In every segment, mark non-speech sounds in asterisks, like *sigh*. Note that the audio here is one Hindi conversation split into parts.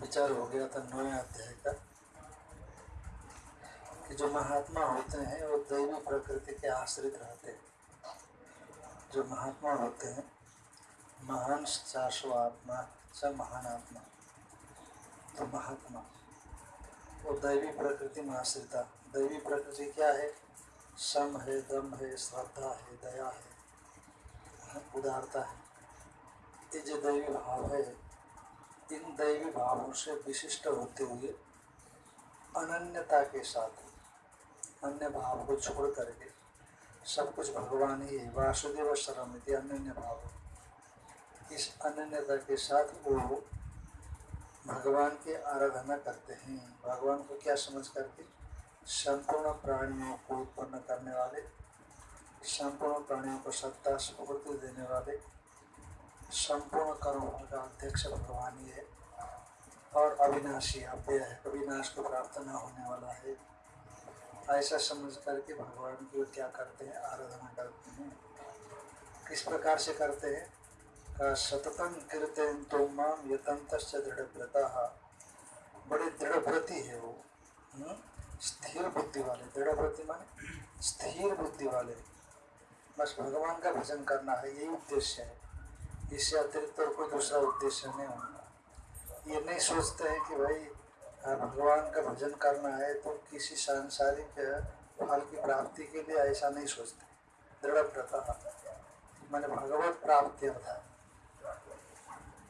विचार हो गया था, नवे अध्याय का, कि जो महात्मा होते हैं, वो दैवी प्रकृति के आश्रित रहते हैं। जो महात्मा होते हैं, महान चाशो आत्मा च महान आत्मा तो महात्मा, वो दैवी प्रकृति में आश्रिता दैवी प्रकृति क्या है? सम है, दम है, श्रद्धा है, दया है, उदारता है। ये जो दैवी भाव है इन दैवी भावों से विशिष्ट होते हुए अनन्यता के साथ अन्य भाव को छोड़ करके सब कुछ भगवान ही है। वासुदेव शरम अनन्य भाव। इस अनन्यता के साथ वो भगवान की आराधना करते हैं। भगवान को क्या समझ करके? संपूर्ण प्राणियों को उत्पन्न करने वाले, संपूर्ण प्राणियों को सत्ता स्फूर्ति देने वाले संपूर्ण कर्मों का अध्यक्ष भगवान ही है। और अविनाशी अव्यय है। अविनाश को प्राप्त न होने वाला है। ऐसा समझ करके भगवान की क्या करते हैं, आराधना करते हैं। किस प्रकार से करते हैं? का सततम कीर्तन तो माम यतंत दृढ़ व्रता बड़े दृढ़ व्रति है वो। हुँ? स्थिर बुद्धि वाले। दृढ़ व्रति माने स्थिर बुद्धि वाले। बस भगवान का भजन करना है, यही उद्देश्य है। इससे अतिरिक्त और कोई दूसरा उद्देश्य नहीं होगा ये नहीं सोचते हैं कि भाई भगवान का भजन करना है तो किसी सांसारिक, फल की प्राप्ति के लिए ऐसा नहीं सोचते। दृढ़ व्रता मैंने भगवत प्राप्ति था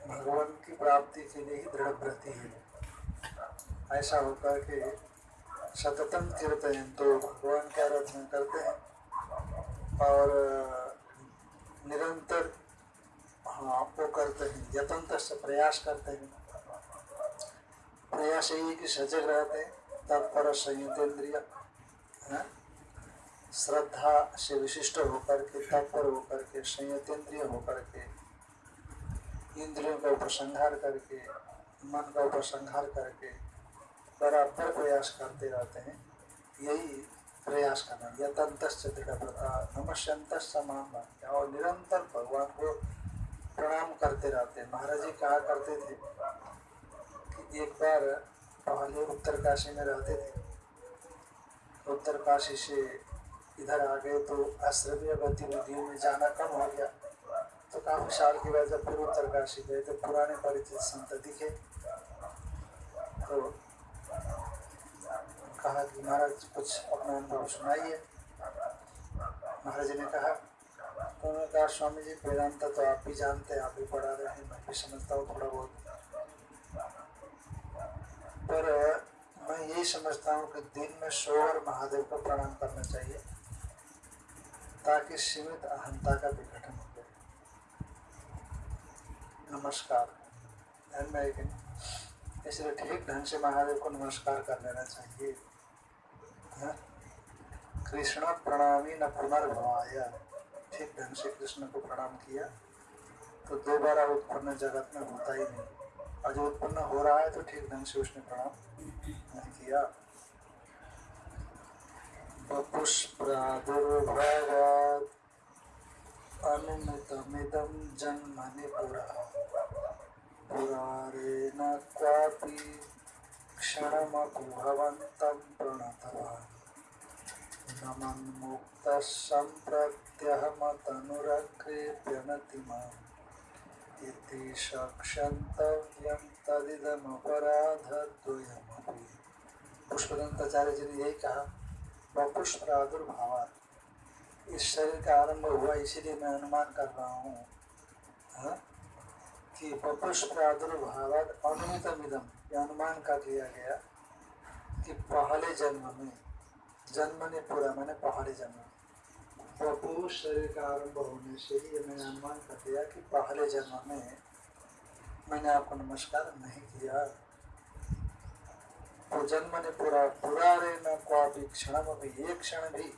भगवान की प्राप्ति के लिए ही दृढ़ व्रति है। ऐसा होता है कि सततम कीर्तन तो भगवान की आराधना करते हैं और, निरंतर हाँ वो करते हैं यतंत्र से प्रयास करते हैं। प्रयास यही है कि सजग रहते हैं तत्पर संयुतेंद्रिय श्रद्धा से विशिष्ट होकर के तत्पर होकर के, संयुतेंद्रिय होकर के, इंद्रियों का उपसंहार करके, मन का उपसंहार करके, बराबर प्रयास करते रहते हैं। यही प्रयास करना यतंत दृढ़ता नमस्यंत समान और निरंतर भगवान को प्रणाम करते रहते महाराज जी कहा करते थे कि एक बार पहले उत्तर काशी में रहते थे। उत्तर काशी से इधर आ गए तो आश्रमीय गतिविधियों में जाना कम हो गया। तो काफ़ी साल के बाद जब फिर उत्तर काशी गए तो पुराने परिचित संत दिखे। तो कहा कि महाराज कुछ अपना अनुभव सुनाइए। महाराज ने कहा उन्होंने कहा स्वामी जी वेदांत तो आप भी जानते हैं, आप भी पढ़ा रहे हैं, मैं भी समझता हूँ थोड़ा बहुत। पर मैं यही समझता हूँ कि दिन में सौ बार महादेव को प्रणाम करना चाहिए, ताकि सीमित अहंता का विघटन हो जाए। नमस्कार। में इसलिए ठीक ढंग से महादेव को नमस्कार कर लेना चाहिए। कृष्ण प्रणामी न पुनर्भवाय। ठीक ढंग से कृष्ण को प्रणाम किया तो दोबारा उत्पन्न जगत में होता ही नहीं। और जो उत्पन्न हो रहा है तो ठीक ढंग से उसने प्रणाम नहीं किया। पुष्प्रादुर्भावात् अनुमितमिदं क्वापि तदिदमपराधद्वयमपि पुष्पदंताचार्य जी ने यही कहा। वपुष प्रादुर्भाव इस शरीर का आरंभ हुआ, इसीलिए मैं अनुमान कर रहा हूँ कि वपुष प्रादुर्भाव अनुमित मिदम ये अनुमान कर लिया गया कि पहले जन्म में जन्म ने पूरा, मैंने पहले जन्म। वपुष शरीर का आरंभ होने से ही मैंने अनुमान कर दिया कि पहले जन्म में मैंने आपको नमस्कार नहीं किया। तो जन्म ने पूरा पूरा रे न, को क्षण में, एक क्षण भी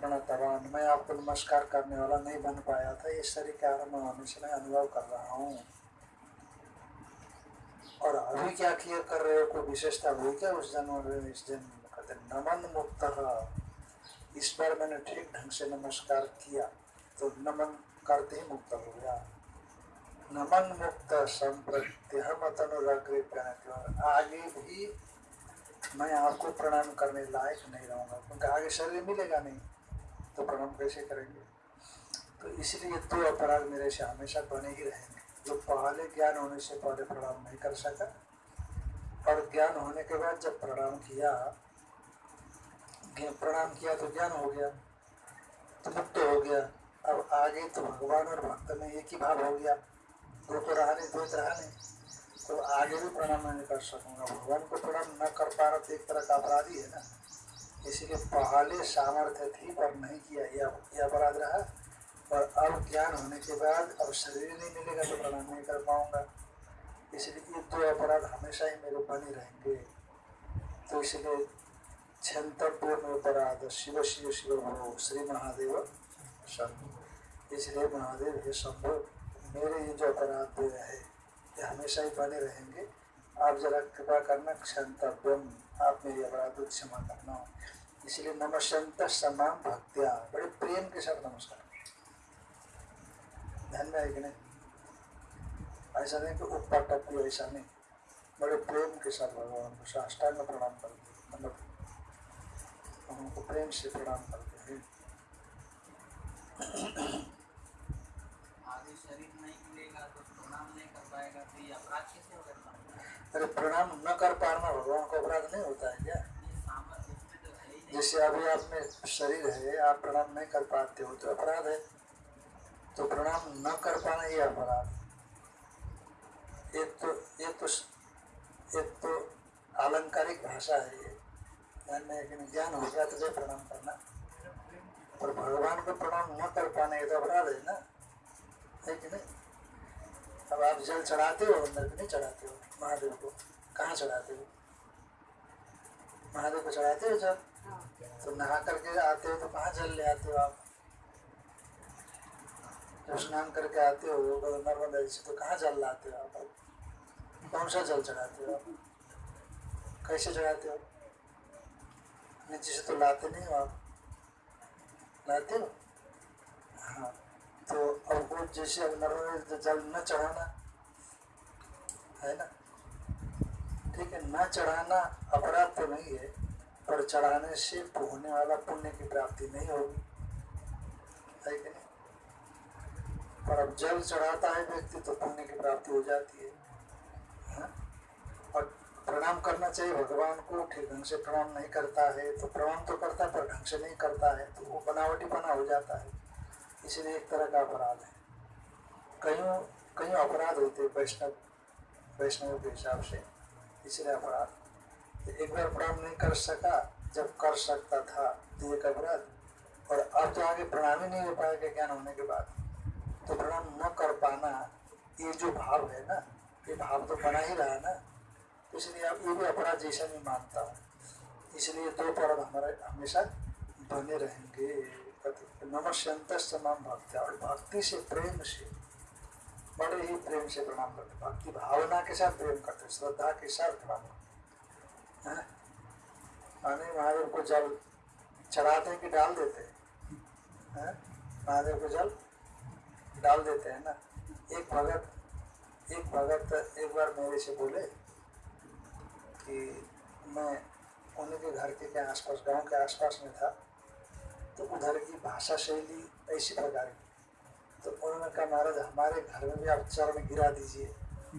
प्रणतवान, मैं आपको नमस्कार करने वाला नहीं बन पाया था। इस शरीर के आरंभ होने से मैं अनुभव कर रहा हूँ। और अभी क्या किया कर रहे हो? कोई विशेषता हुई क्या उस जन्म में, इस जन्म नमन मुक्त। इस बार मैंने ठीक ढंग से नमस्कार किया तो नमन करते ही मुक्त हो गया। नमन मुक्त संप्रत्यहमतनुराग्रे आगे भी मैं आपको प्रणाम करने लायक नहीं रहूँगा, क्योंकि आगे शरीर मिलेगा नहीं तो प्रणाम कैसे करेंगे? तो इसलिए दो अपराध मेरे से हमेशा बने ही रहेंगे। जो पहले ज्ञान होने से पहले प्रणाम नहीं कर सका और ज्ञान होने के बाद जब प्रणाम किया प्रणाम किया तो ज्ञान हो गया तो मुक्त हो गया, अब आगे तो भगवान और भक्त में एक ही भाव हो गया। दो तो रहा नहीं, दो तो रहा नहीं। तो आगे भी प्रणाम नहीं कर सकूँगा। भगवान को प्रणाम न कर पा रहा तो एक तरह का अपराधी है ना। इसीलिए पहले सामर्थ्य थी, पर नहीं किया। यह अपराध रहा। और अब ज्ञान होने के बाद अब शरीर नहीं मिलेगा तो प्रणाम नहीं कर पाऊँगा। इसलिए ये दो अपराध हमेशा ही मेरे बने रहेंगे। तो इसलिए अपराध शिव शिव शिव भो श्री महादेव, शंभु। इसलिए महादेव, हे शंभु, मेरे ये जो अपराध दो है, ये हमेशा ही बने रहेंगे। आप जरा कृपा करना क्षंतव्यम आप मेरी अपराध क्षमा करना। इसलिए नमस्यंत समान भक्त्या। बड़े प्रेम के साथ नमस्कार। ध्यान में आएगी नहीं? ऐसा नहीं कि ऊपर टप्पू ऐसा नहीं। बड़े प्रेम के साथ भगवान को साष्टांग प्रणाम करते उनको प्रेम से प्रणाम करते हैं अरे प्रणाम न कर पाना भगवान को अपराध नहीं होता है क्या जैसे अभी आप में शरीर है आप प्रणाम नहीं कर पाते हो तो अपराध है तो प्रणाम न कर पाना ये अपराध एक तो एक तो एक तो आलंकारिक भाषा है ये ध्यान में ज्ञान हो गया तो प्रणाम करना। और भगवान को प्रणाम न कर पाना ये तो अपराध है ना? है कि नहीं? अब आप जल चढ़ाते हो अंदर नहीं चढ़ाते हो? महादेव को कहाँ चढ़ाते हो? महादेव को चढ़ाते हो जल? हाँ। तो नहा करके आते हो तो कहाँ जल ले आते हो आप? जब स्नान करके आते हो नर्मदा से तो कहाँ जल लाते हो आप? कौन सा जल चढ़ाते हो आप? कैसे चढ़ाते हो? नीचे से तो लाते नहीं हो आप लाते हो? हाँ तो अब वो जैसे अब नर्मदा जल न चढ़ाना, है ना? ठीक है, न चढ़ाना अपराध तो नहीं है, पर चढ़ाने से होने वाला पुण्य की प्राप्ति नहीं होगी। है कि नहीं? पर अब जल चढ़ाता है व्यक्ति तो पुण्य की प्राप्ति हो जाती हा? प्रणाम करना चाहिए। भगवान को ठीक ढंग से प्रणाम नहीं करता है तो प्रणाम तो करता है, पर ढंग से नहीं करता है तो वो बनावटी बना हो जाता है। इसलिए एक तरह का अपराध है। कईयों कई अपराध होते हैं वैष्णव वैष्णव के हिसाब से। इसलिए अपराध। एक बार प्रणाम नहीं कर सका, जब कर सकता था तो एक अपराध। और अब तो आगे प्रणाम ही नहीं हो पाएगा ज्ञान होने के बाद। तो प्रणाम न कर पाना, ये जो भाव है ना, ये भाव तो बना ही रहा ना। इसलिए आप ये भी अपराध जैसा नहीं मानता हूँ। इसलिए दो पर्व हमारे हमेशा बने रहेंगे। नमस्यंत तमाम भक्ति और भक्ति से प्रेम से, बड़े ही प्रेम से प्रणाम करते भक्ति भावना के साथ प्रेम करते श्रद्धा के साथ प्रणाम अनिल महादेव को जल चढ़ाते हैं कि डाल देते हैं? महादेव को जल डाल देते हैं ना? एक भगत एक भगत एक बार मेरे से बोले कि मैं उन्हीं के घर के, के आसपास गाँव के आसपास में था तो उधर की भाषा शैली ऐसी प्रकार की। तो उन्होंने कहा महाराज हमारे घर में भी आप चरण गिरा दीजिए। *laughs*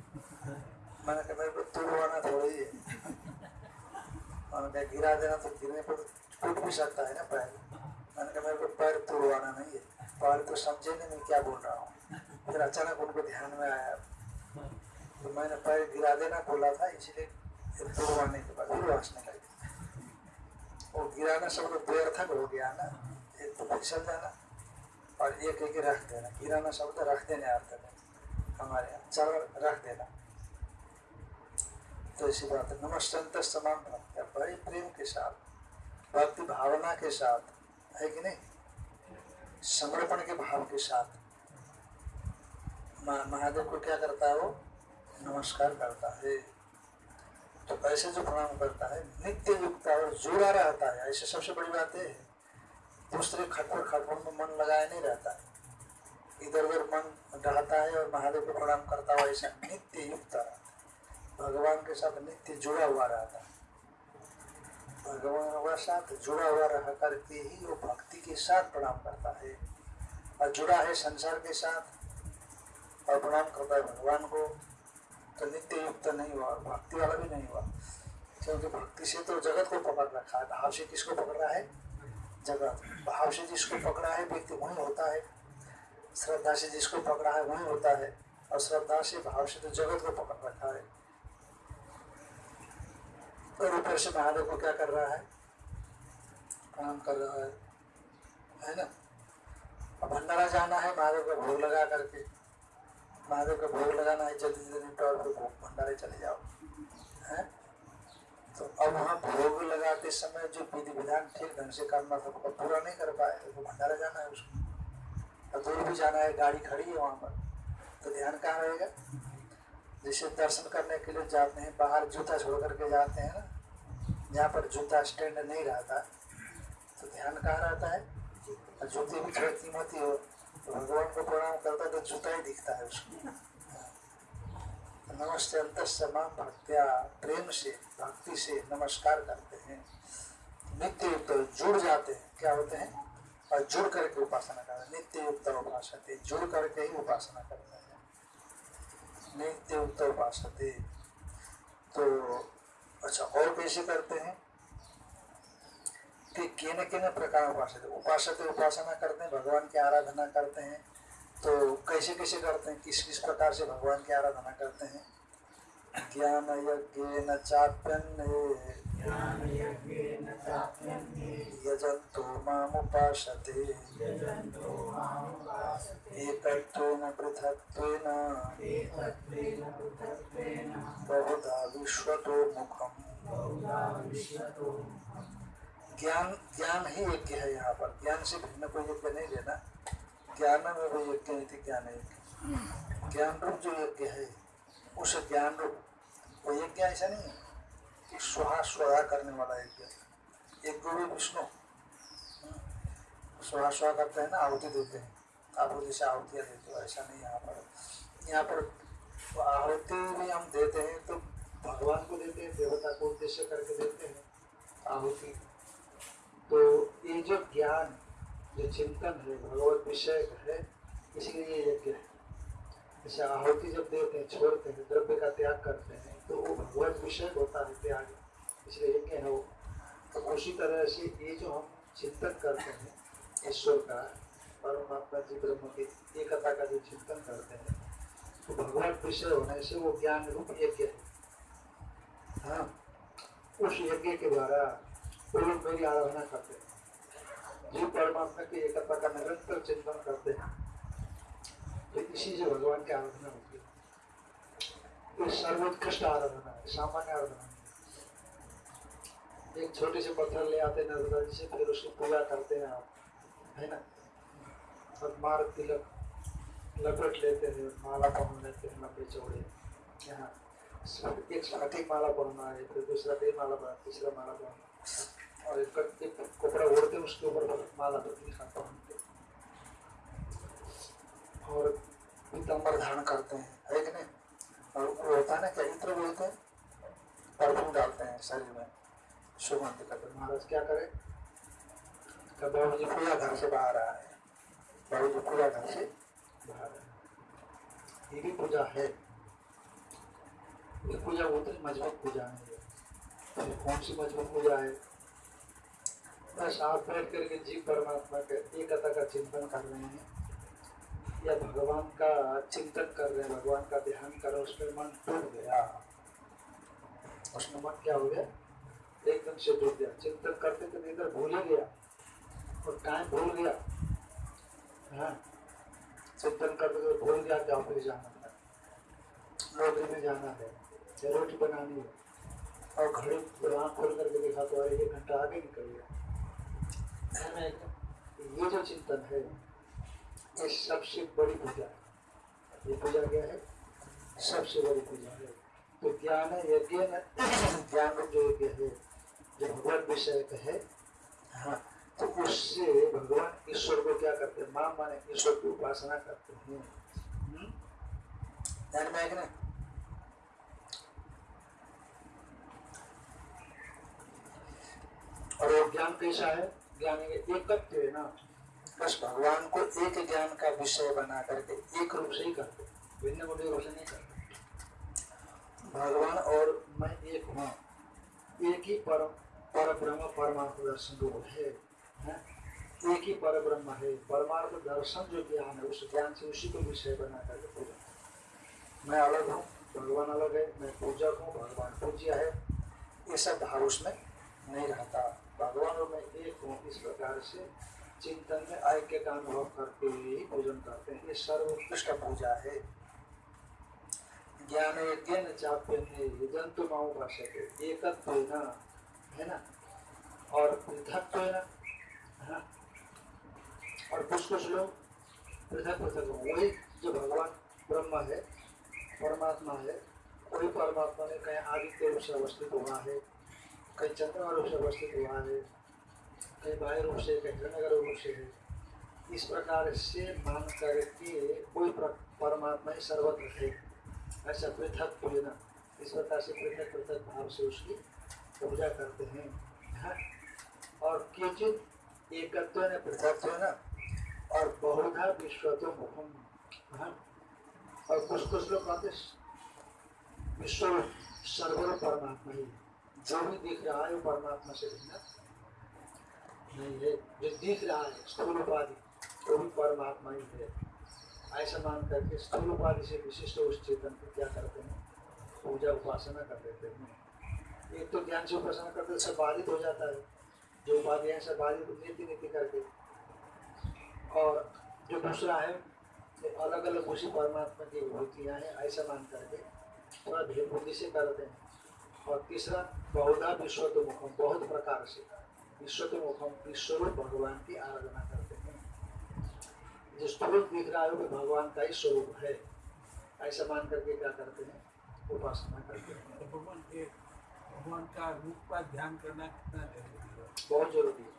मैंने कहा मेरे को तुड़वाना थोड़ा ही है। उन्होंने कहा गिरा देना तो गिरने पर टूट भी सकता है ना पैर। मैंने कहा मेरे को पैर तुड़वाना नहीं है। पैर तो समझे नहीं मैं क्या बोल रहा हूँ। फिर अचानक उनको ध्यान में आया। तो मैंने पैर गिरा देना बोला था इसलिए तोड़वाने के बाद फिर लगे वो गिराना शब्द व्यर्थक हो गया ना एक तो फिसल जाना और एक एक रख देना गिराना शब्द रख देने अर्थ में हमारे यहाँ चरण रख देना तो ऐसी बात है नमस्तंत समान बड़े प्रेम के साथ भक्ति भावना के साथ है कि नहीं समर्पण के भाव के साथ महादेव को क्या करता है वो नमस्कार करता है तो ऐसे जो प्रणाम करता है, नित्य युक्त और जुड़ा रहता है, ऐसे सबसे बड़ी बात है। दूसरे खटपट खटपट में मन लगाया नहीं रहता। है इधर उधर मन रहता है और महादेव को प्रणाम करता हुआ ऐसा नित्य युक्त रहता है। भगवान के साथ नित्य जुड़ा हुआ रहता है। भगवान के साथ जुड़ा हुआ रह करके ही वो भक्ति के साथ प्रणाम करता है। और जुड़ा है संसार के साथ और प्रणाम करता है भगवान को। तो नित्य युक्त नहीं हुआ, भक्ति वाला भी नहीं हुआ। क्योंकि भक्ति से तो जगत को पकड़ रखा है। भाव से किसको पकड़ रहा है? जगत। भाव से जिसको पकड़ा है, व्यक्ति वही होता है। श्रद्धा से जिसको पकड़ा है, वही होता है। और श्रद्धा से भाव से तो जगत को पकड़ रखा है। और ऊपर से महादेव को क्या कर रहा है? काम कर रहा है। है ना? भंडारा जाना है, महादेव का भोग लगा करके। महादेव का भोग लगाना है, जल्दी जल्दी निपटा और भोग भंडारे चले जाओ। है? तो अब वहाँ भोग लगाते समय जो विधि विधान ठीक ढंग से करना था वो पूरा नहीं कर पाए तो भंडारा जाना है उसको। और दूर भी जाना है, गाड़ी खड़ी है वहाँ पर। तो ध्यान कहाँ रहेगा? जैसे दर्शन करने के लिए जाते हैं, बाहर जूता छोड़ करके जाते हैं ना, जहाँ पर जूता स्टैंड नहीं रहता तो ध्यान कहाँ रहता है? और जूते भी थोड़ी कीमती हो तो भगवान को प्रणाम करता तो जूता ही दिखता है उसको। नमस्ते अंत समान भक्त्या प्रेम से भक्ति से नमस्कार करते हैं। नित्य युक्त जुड़ जाते हैं। क्या होते हैं? और जुड़ करके उपासना करते हैं। नित्य युक्त उपासते, जुड़ करके ही उपासना करते हैं। नित्य युक्त उपासते तो अच्छा और कैसे करते हैं? कि केन केन प्रकार उपासते उपासते उपासना करते हैं भगवान की आराधना करते हैं। तो कैसे कैसे करते हैं? किस किस प्रकार से भगवान की आराधना करते हैं? ज्ञान यज्ञ न चाप्यन यजंतो मामुपासते एकत्वेन पृथक्त्वेन। बहुधा विश्वतो मुखम ज्ञान ज्ञान ही यज्ञ है यहाँ पर। ज्ञान से भिन्न कोई यज्ञ नहीं लेना ज्ञान में वो यज्ञ नहीं थी, ज्ञान यज्ञ ज्ञान रूप जो यज्ञ है, उस ज्ञान रूप, वो यज्ञ ऐसा नहीं है कि स्वाहा स्वाहा करने वाला यज्ञ एक गुरु विष्णु। स्वाहा स्वाहा करते हैं ना, आहुति देते हैं। आहुति से आहुतियाँ देते हो, ऐसा नहीं यहाँ पर। यहाँ पर आहुति भी हम देते हैं तो भगवान को देते हैं, देवता को उद्देश्य करके देते हैं आहुति। तो ये जो ज्ञान, जो चिंतन है भगवत विषय है इसलिए यज्ञ है। जैसे आहुति जब देते हैं, छोड़ते हैं, द्रव्य का त्याग करते हैं तो वो भगवत विषय होता है त्याग इसलिए यज्ञ है वो। तो उसी तरह से ये जो हम चिंतन करते हैं, ईश्वर का, परमात्मा जी, ब्रह्म की एकता का जो चिंतन करते हैं तो भगवत विषय होने से वो ज्ञान रूप यज्ञ है। हाँ उस यज्ञ के द्वारा लोग मेरी आराधना करते हैं। जो परमात्मा की एकता का निरंतर चिंतन करते हैं। तो इसी से भगवान की आराधना होती है। ये सर्वोत्कृष्ट आराधना है, सामान्य आराधना एक छोटे से पत्थर ले आते नर्मदा जी से, फिर उसकी पूजा करते हैं आप, है ना? और मार तिलक लपेट लेते हैं, माला पहन लेते हैं, लंबे चौड़े यहाँ एक साथ ही माला पहनना है, फिर दूसरा भी माला पहना, तीसरा माला पहनना और एक कपड़ा ओढ़ते उसके ऊपर माला पत्नी का पहनते और पीतम्बर धारण करते हैं है कि नहीं और वो होता है ना क्या इत्र बोलते हैं परफ्यूम डालते हैं शरीर में सुगंध करते महाराज क्या करें बाबू जी पूरा घर से बाहर आ रहे हैं बाबू जी पूरा घर से बाहर है ये भी पूजा है ये पूजा उतनी मज़बूत पूजा है तो कौन सी मज़बूत पूजा है। आप बैठ करके जीव परमात्मा के एकता का चिंतन कर रहे हैं। या भगवान का चिंतन कर रहे हैं, भगवान का ध्यान कर उसमें मन डूब गया। उसमें मन क्या हो गया? एकदम से डूब गया। चिंतन करते करते इधर भूल ही गया। और टाइम भूल गया। हाँ। चिंतन करते करते भूल गया कि ऑफ़िस जाना था। नौकरी में जाना है। या रोटी बनानी है। और घड़ी आँख खोल करके देखा तो अरे एक घंटा आगे निकल गया। ये जो चिंतन है ये सबसे बड़ी पूजा। ये पूजा क्या है? सबसे बड़ी पूजा है। तो ज्ञान यज्ञ ज्ञान जो यज्ञ है, जो भगवान विषय है हाँ तो उससे भगवान ईश्वर को क्या करते हैं? माँ माने ईश्वर की उपासना करते हैं। हम्म? ध्यान में आएगा ना? और वो ज्ञान कैसा है? ज्ञान ये एकत्व है ना। बस भगवान को एक ज्ञान का विषय बना करके एक रूप से ही करते भिन्न को रूप से नहीं करते। भगवान और मैं एक हूँ। एक ही परम पर ब्रह्म परमार्थ दर्शन रूप है, हैं? एक ही पर ब्रह्म है। परमार्थ दर्शन जो ज्ञान है, उस ज्ञान से उसी को विषय बना करके पूजा मैं अलग हूँ, भगवान अलग है। मैं पूजक हूँ, भगवान पूज्य है। ये सब भाव उसमें नहीं रहता। भगवान और मैं एक हूँ, इस प्रकार से चिंतन में ऐक्य का अनुभव करते हुए ही पूजन करते हैं। ये सर्वोत्कृष्ट पूजा है। ज्ञान यज्ञ चाप्य जंतु माओ भाषा के एकत्व है ना? और पृथक ना हाँ। और कुछ कुछ लोग पृथक पृथक हो। वही जो भगवान ब्रह्म है, परमात्मा है, वही परमात्मा ने कहीं आदित्य रूप से अवस्थित हुआ है। कहीं चंद्रमा रूप से अवस्थित हुआ है, कहीं बाह्य रूप से कहीं हिरण्यगर रूप से है इस प्रकार से मान करके कोई परमात्मा ही सर्वत्र है ऐसा पृथक तो है ना इस प्रकार से पृथक पृथक भाव से उसकी पूजा करते हैं हाँ? और किंचित एकत्व ने पृथक ना, और बहुधा विश्वतो मुखम हाँ? और कुछ कुछ लोग कहते विश्व सर्वर परमात्मा ही है। जो भी दिख रहा है वो परमात्मा से भिन्न नहीं है। जो दिख रहा है स्थूल उपाधि वो भी परमात्मा ही है। ऐसा मान करके स्थूल उपाधि से विशिष्ट उस चेतन को क्या करते हैं? पूजा उपासना कर देते हैं। एक तो ज्ञान से उपासना करते सब बाधित हो जाता है। जो उपाधि है, सब बाधित नीति नीति करके। और जो दूसरा है अलग अलग उसी परमात्मा की विभूतियाँ हैं, ऐसा मान करके थोड़ा भेद बुद्धि से करते हैं। और तीसरा बहुधा विश्व तो मुखम बहुत प्रकार से। विश्व के मुखम ईश्वर भगवान की आराधना करते हैं। जो स्वरूप दिख रहा है वो भगवान का ही स्वरूप है। ऐसा मान करके क्या करते हैं? उपासना करते हैं। तो भगवान भगवान का रूप का ध्यान करना कितना ज़रूरी है? बहुत ज़रूरी है।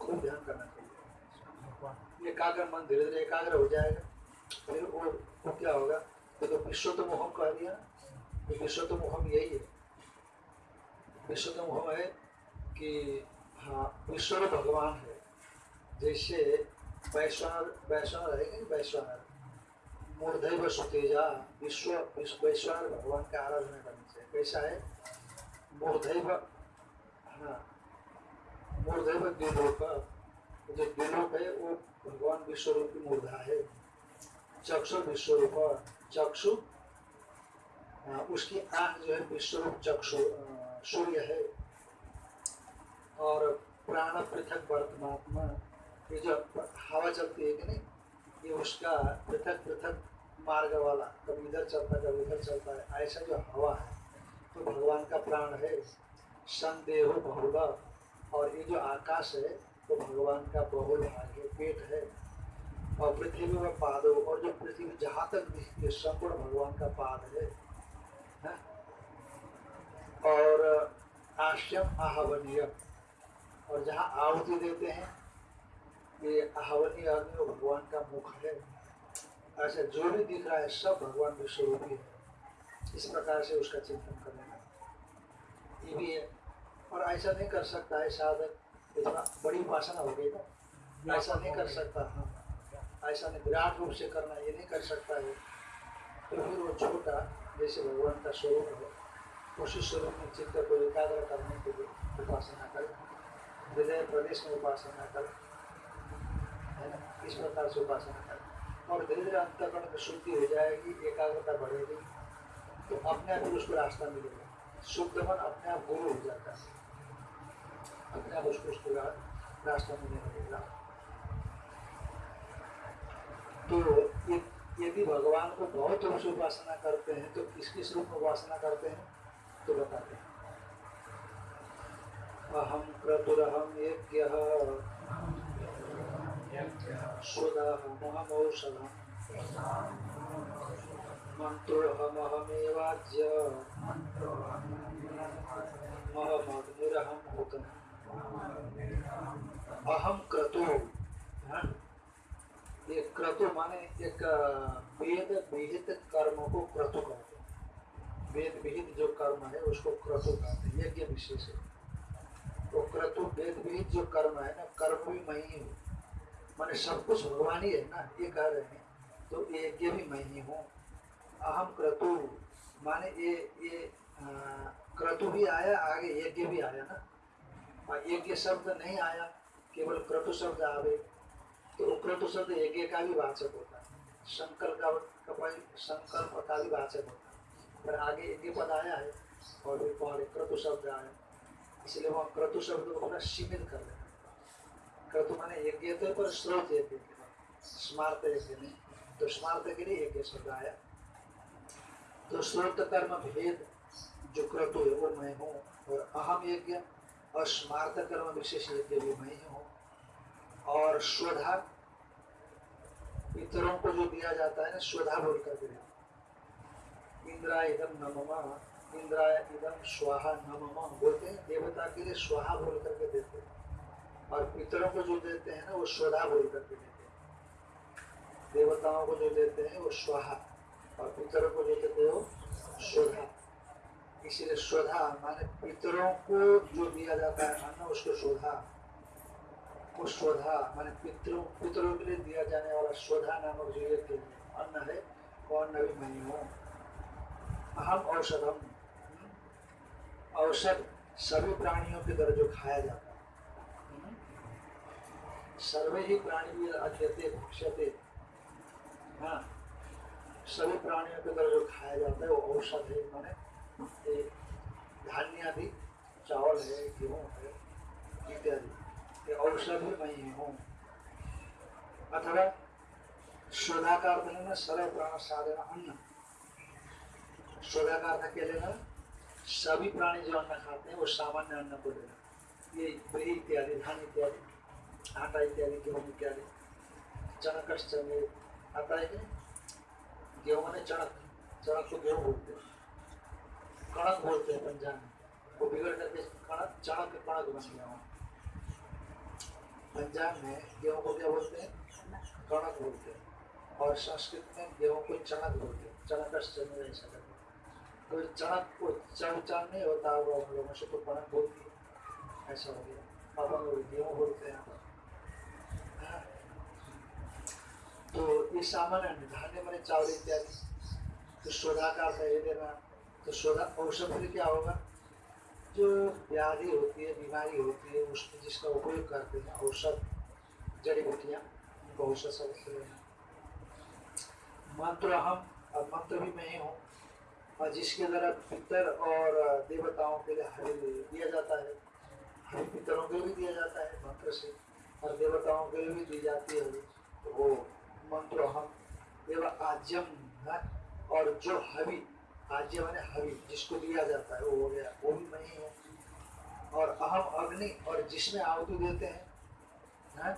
खूब ध्यान करना चाहिए। एकाग्र मन धीरे धीरे एकाग्र हो जाएगा। फिर वो वो क्या होगा? देखो विश्व तो मोहम कह दिया तो विश्व तो मोहम यही है। विश्व तो मोहम है कि हाँ विश्व भगवान है। जैसे वैश्वानर वैश्वानर है कि वैश्वानर मूर्धैव सुतेजा विश्व विश्व वैश्वानर भगवान का आराधना करनी चाहिए कैसा है? मूर्धैव हाँ मूर्धैव द्विलोक। जो द्विलोक है वो भगवान विश्वरूप की मूर्धा है। चक्षु विश्वरूप चक्षु हाँ, उसकी आँख जो है विश्वरूप चक्षु अ, सूर्य है। और प्राण पृथक वर्तमात्मा, ये जो हवा चलती है कि नहीं, ये उसका पृथक पृथक मार्ग वाला कभी इधर चलता है कभी इधर चलता है। ऐसा जो हवा है तो भगवान का प्राण है। संदेह बहुल, और ये जो आकाश है तो भगवान का बहुल भाग है पेट है। और पृथ्वी में पादो, और जो पृथ्वी जहाँ तक दिखती है संपूर्ण भगवान का पाद है, हैं? और आश्यम आहवनीय। और जहाँ आहुति देते हैं, ये आहवनीय अग्नि वो भगवान का मुख है। ऐसा जो भी दिख रहा है, सब भगवान विश्वरूपी है इस प्रकार से उसका चिंतन कर लेना ये भी है। और ऐसा नहीं कर सकता है साधक। इतना बड़ी उपासना हो गई ना। ऐसा नहीं कर सकता हाँ। ऐसा नहीं, विराट रूप से करना, ये नहीं कर सकता है। तो फिर वो छोटा, जैसे भगवान का स्वरूप है स्वरूप में चित्त को एकाग्र करने के लिए उपासना कर हृदय प्रदेश में उपासना कर है ना इस प्रकार से उपासना कर और धीरे धीरे अंतकरण में शुद्धि हो जाएगी एकाग्रता बढ़ेगी तो अपने आप उसको रास्ता मिलेगा शुद्ध मन अपने आप गुरु हो जाता है अपने आप उसको उसको रास्ता मिलने लगेगा तो यदि भगवान को बहुत रूप से उपासना करते हैं तो किस किस रूप में उपासना करते हैं? तो बताते हैं। अहम क्रतुरहम यज्ञ। अहम क्रतु? ये क्रतु माने एक वेद विहित कर्म को क्रतु। कहते वेद विहित जो कर्म है, उसको क्रतु कहते हैं। यज्ञ विशेष है। तो क्रतु वेद विहित जो कर्म है ना, कर्म भी मैं ही। हूँ माने सब कुछ भगवान ही है ना, ये कह रहे हैं। तो यज्ञ भी मैं ही। हूँ अहम क्रतु, माने ये ये क्रतु भी आया, आगे यज्ञ भी आया ना। यज्ञ शब्द नहीं आया, केवल क्रतु शब्द आवे। तो क्रतु शब्द यज्ञ का भी वाचक होता है। संकल्प का संकल्प का भी वाचक होता है। पर आगे यज्ञ पद आया है और फिर पहले क्रतु शब्द आया। इसलिए वहाँ क्रतु शब्द को थोड़ा सीमित कर देना क्रतु माने यज्ञ तो पर स्रोत यज्ञ स्मार्त यज्ञ नहीं। तो स्मार्त के लिए यज्ञ शब्द आया। तो स्रोत कर्म भेद, जो क्रतु है, वो मैं हूँ और अहम यज्ञ, और स्मार्त कर्म विशेष यज्ञ भी मैं ही हूँ। और स्वधा पितरों को जो दिया जाता है ना, स्वधा बोल करके इंद्रा इदम नममा इंद्रा इदम स्वाहा नममा बोलते हैं, देवता के लिए स्वाहा बोल करके देते हैं। और पितरों को जो देते हैं ना, वो स्वधा बोल करके देते हैं। देवताओं को जो देते हैं, वो स्वाहा। और पितरों को जो देते हैं स्वधा इसीलिए स्वधा माने पितरों को जो दिया जाता है अन्न उसको स्वधा वो स्वधा माने पितरों पितरों के लिए दिया जाने वाला स्वधा नामक जो यज्ञ अन्न है, वो अन्न भी हूँ। अहम औषधम। औषध सभी प्राणियों के द्वारा जो खाया जाता है। सर्वे ही प्राणी अध्यते भुक्षते हाँ। सभी प्राणियों के द्वारा जो खाया जाता है, वो औषध है, माने धान्य आदि, चावल है, गेहूँ है, इत्यादि। ये औषध भी मैं ही हूँ अथवा शोधा का अर्थ लेना सरल प्राण साधन अन्न शोधा का अर्थ क्या लेना? सभी प्राणी जो अन्न खाते हैं, वो सामान्य अन्न को लेना। ये ब्री इत्यादि, धान इत्यादि, आटा इत्यादि, गेहूँ इत्यादि चणक आता है गेहूँ मैंने चणक चणक को गेहूँ बोलते हैं। कणक बोलते हैं पंजाब में। वो बिगड़ करके कणक चणक कणक बन गया वहाँ। पंजाब में गेहूँ को क्या बोलते हैं? कणक बोलते हैं। और संस्कृत में गेहूँ को चणक बोलते हैं। चणक ऐसा तो चणक को चढ़ चढ़ नहीं होता, वो हम लोगों से तो कणक बोलती है। ऐसा हो गया। अब लोग गेहूँ बोलते हैं। तो ये सामान्य धान्य मैंने चावल इत्यादि। तो शोधा का ये देना। तो शोधा औषध क्या होगा? जो व्याधि होती है, बीमारी होती है उसमें जिसका उपयोग करते हैं, औषध, जड़ी बूटियाँ, उनको औषध समझते मंत्र हम और मंत्र भी मैं ही हूँ। और जिसके द्वारा पितर और देवताओं के लिए हरि दिया जाता है। हरि पितरों के लिए भी दिया जाता है, मंत्र से, और देवताओं के लिए भी दी जाती है। तो वो मंत्र हम एवं आज्यम और जो हवि आज्य मैंने हवि, जिसको दिया जाता है, वो हो गया, वो भी मैं ही। और अहम अग्नि, और जिसमें आहुति देते हैं है?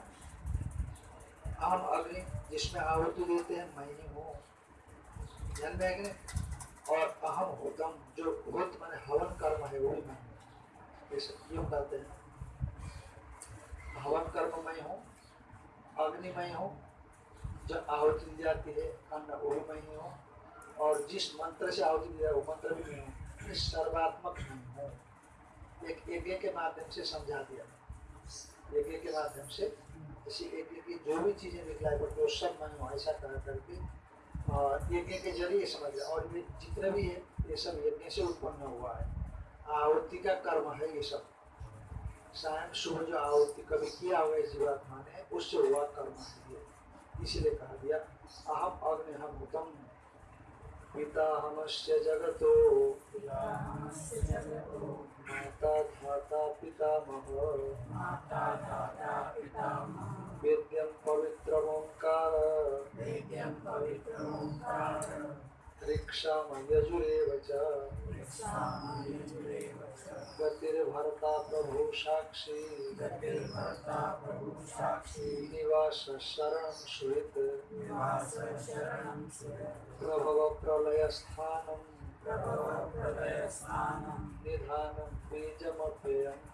अहम अग्नि, जिसमें आहुति देते हैं मैं ही। हूँ ध्यान में और अहम होतम जो होत मैंने हवन कर्म है, वो मैं हूँ यूँ कहते हैं। हवन कर्म मैं हूँ, अग्नि मैं हूँ, जो आहुति दी जाती है, अन्न वो मैं ही हूँ, और जिस मंत्र से आहुति दिया वो मंत्र भी मैं हूँ सर्वात्मक नहीं हूँ। एक यज्ञ के माध्यम से समझा दिया। यज्ञ के माध्यम से इसी यज्ञ की जो भी चीज़ें निकलाई पड़ती वो सब मैं हूँ, ऐसा कह करके यज्ञ के ज़रिए समझ लिया और ये जितने भी है ये सब यज्ञ से उत्पन्न हुआ है। आहुति का कर्म है ये सब। सायं शुभ जो आहुति कभी किया हुआ है जीवात्मा ने उससे हुआ कर्म है ये। इसीलिए कहा दिया अहम अग्नि हम उत्तम पिताहमस्य जगतो। माता धाता पितामह। वेद्यं पवित्रमोङ्कार। नित्यं पवित्रमोङ्कारं। ऋक्षामयजुरेव च। गतिर्भर्ता प्रभु साक्षी। गतिर्भर्ता प्रभु साक्षी। निवास शरण सुहृत निवास प्रभव प्रलय स्थानम प्रभव प्रलयस्थानं बीजमव्ययं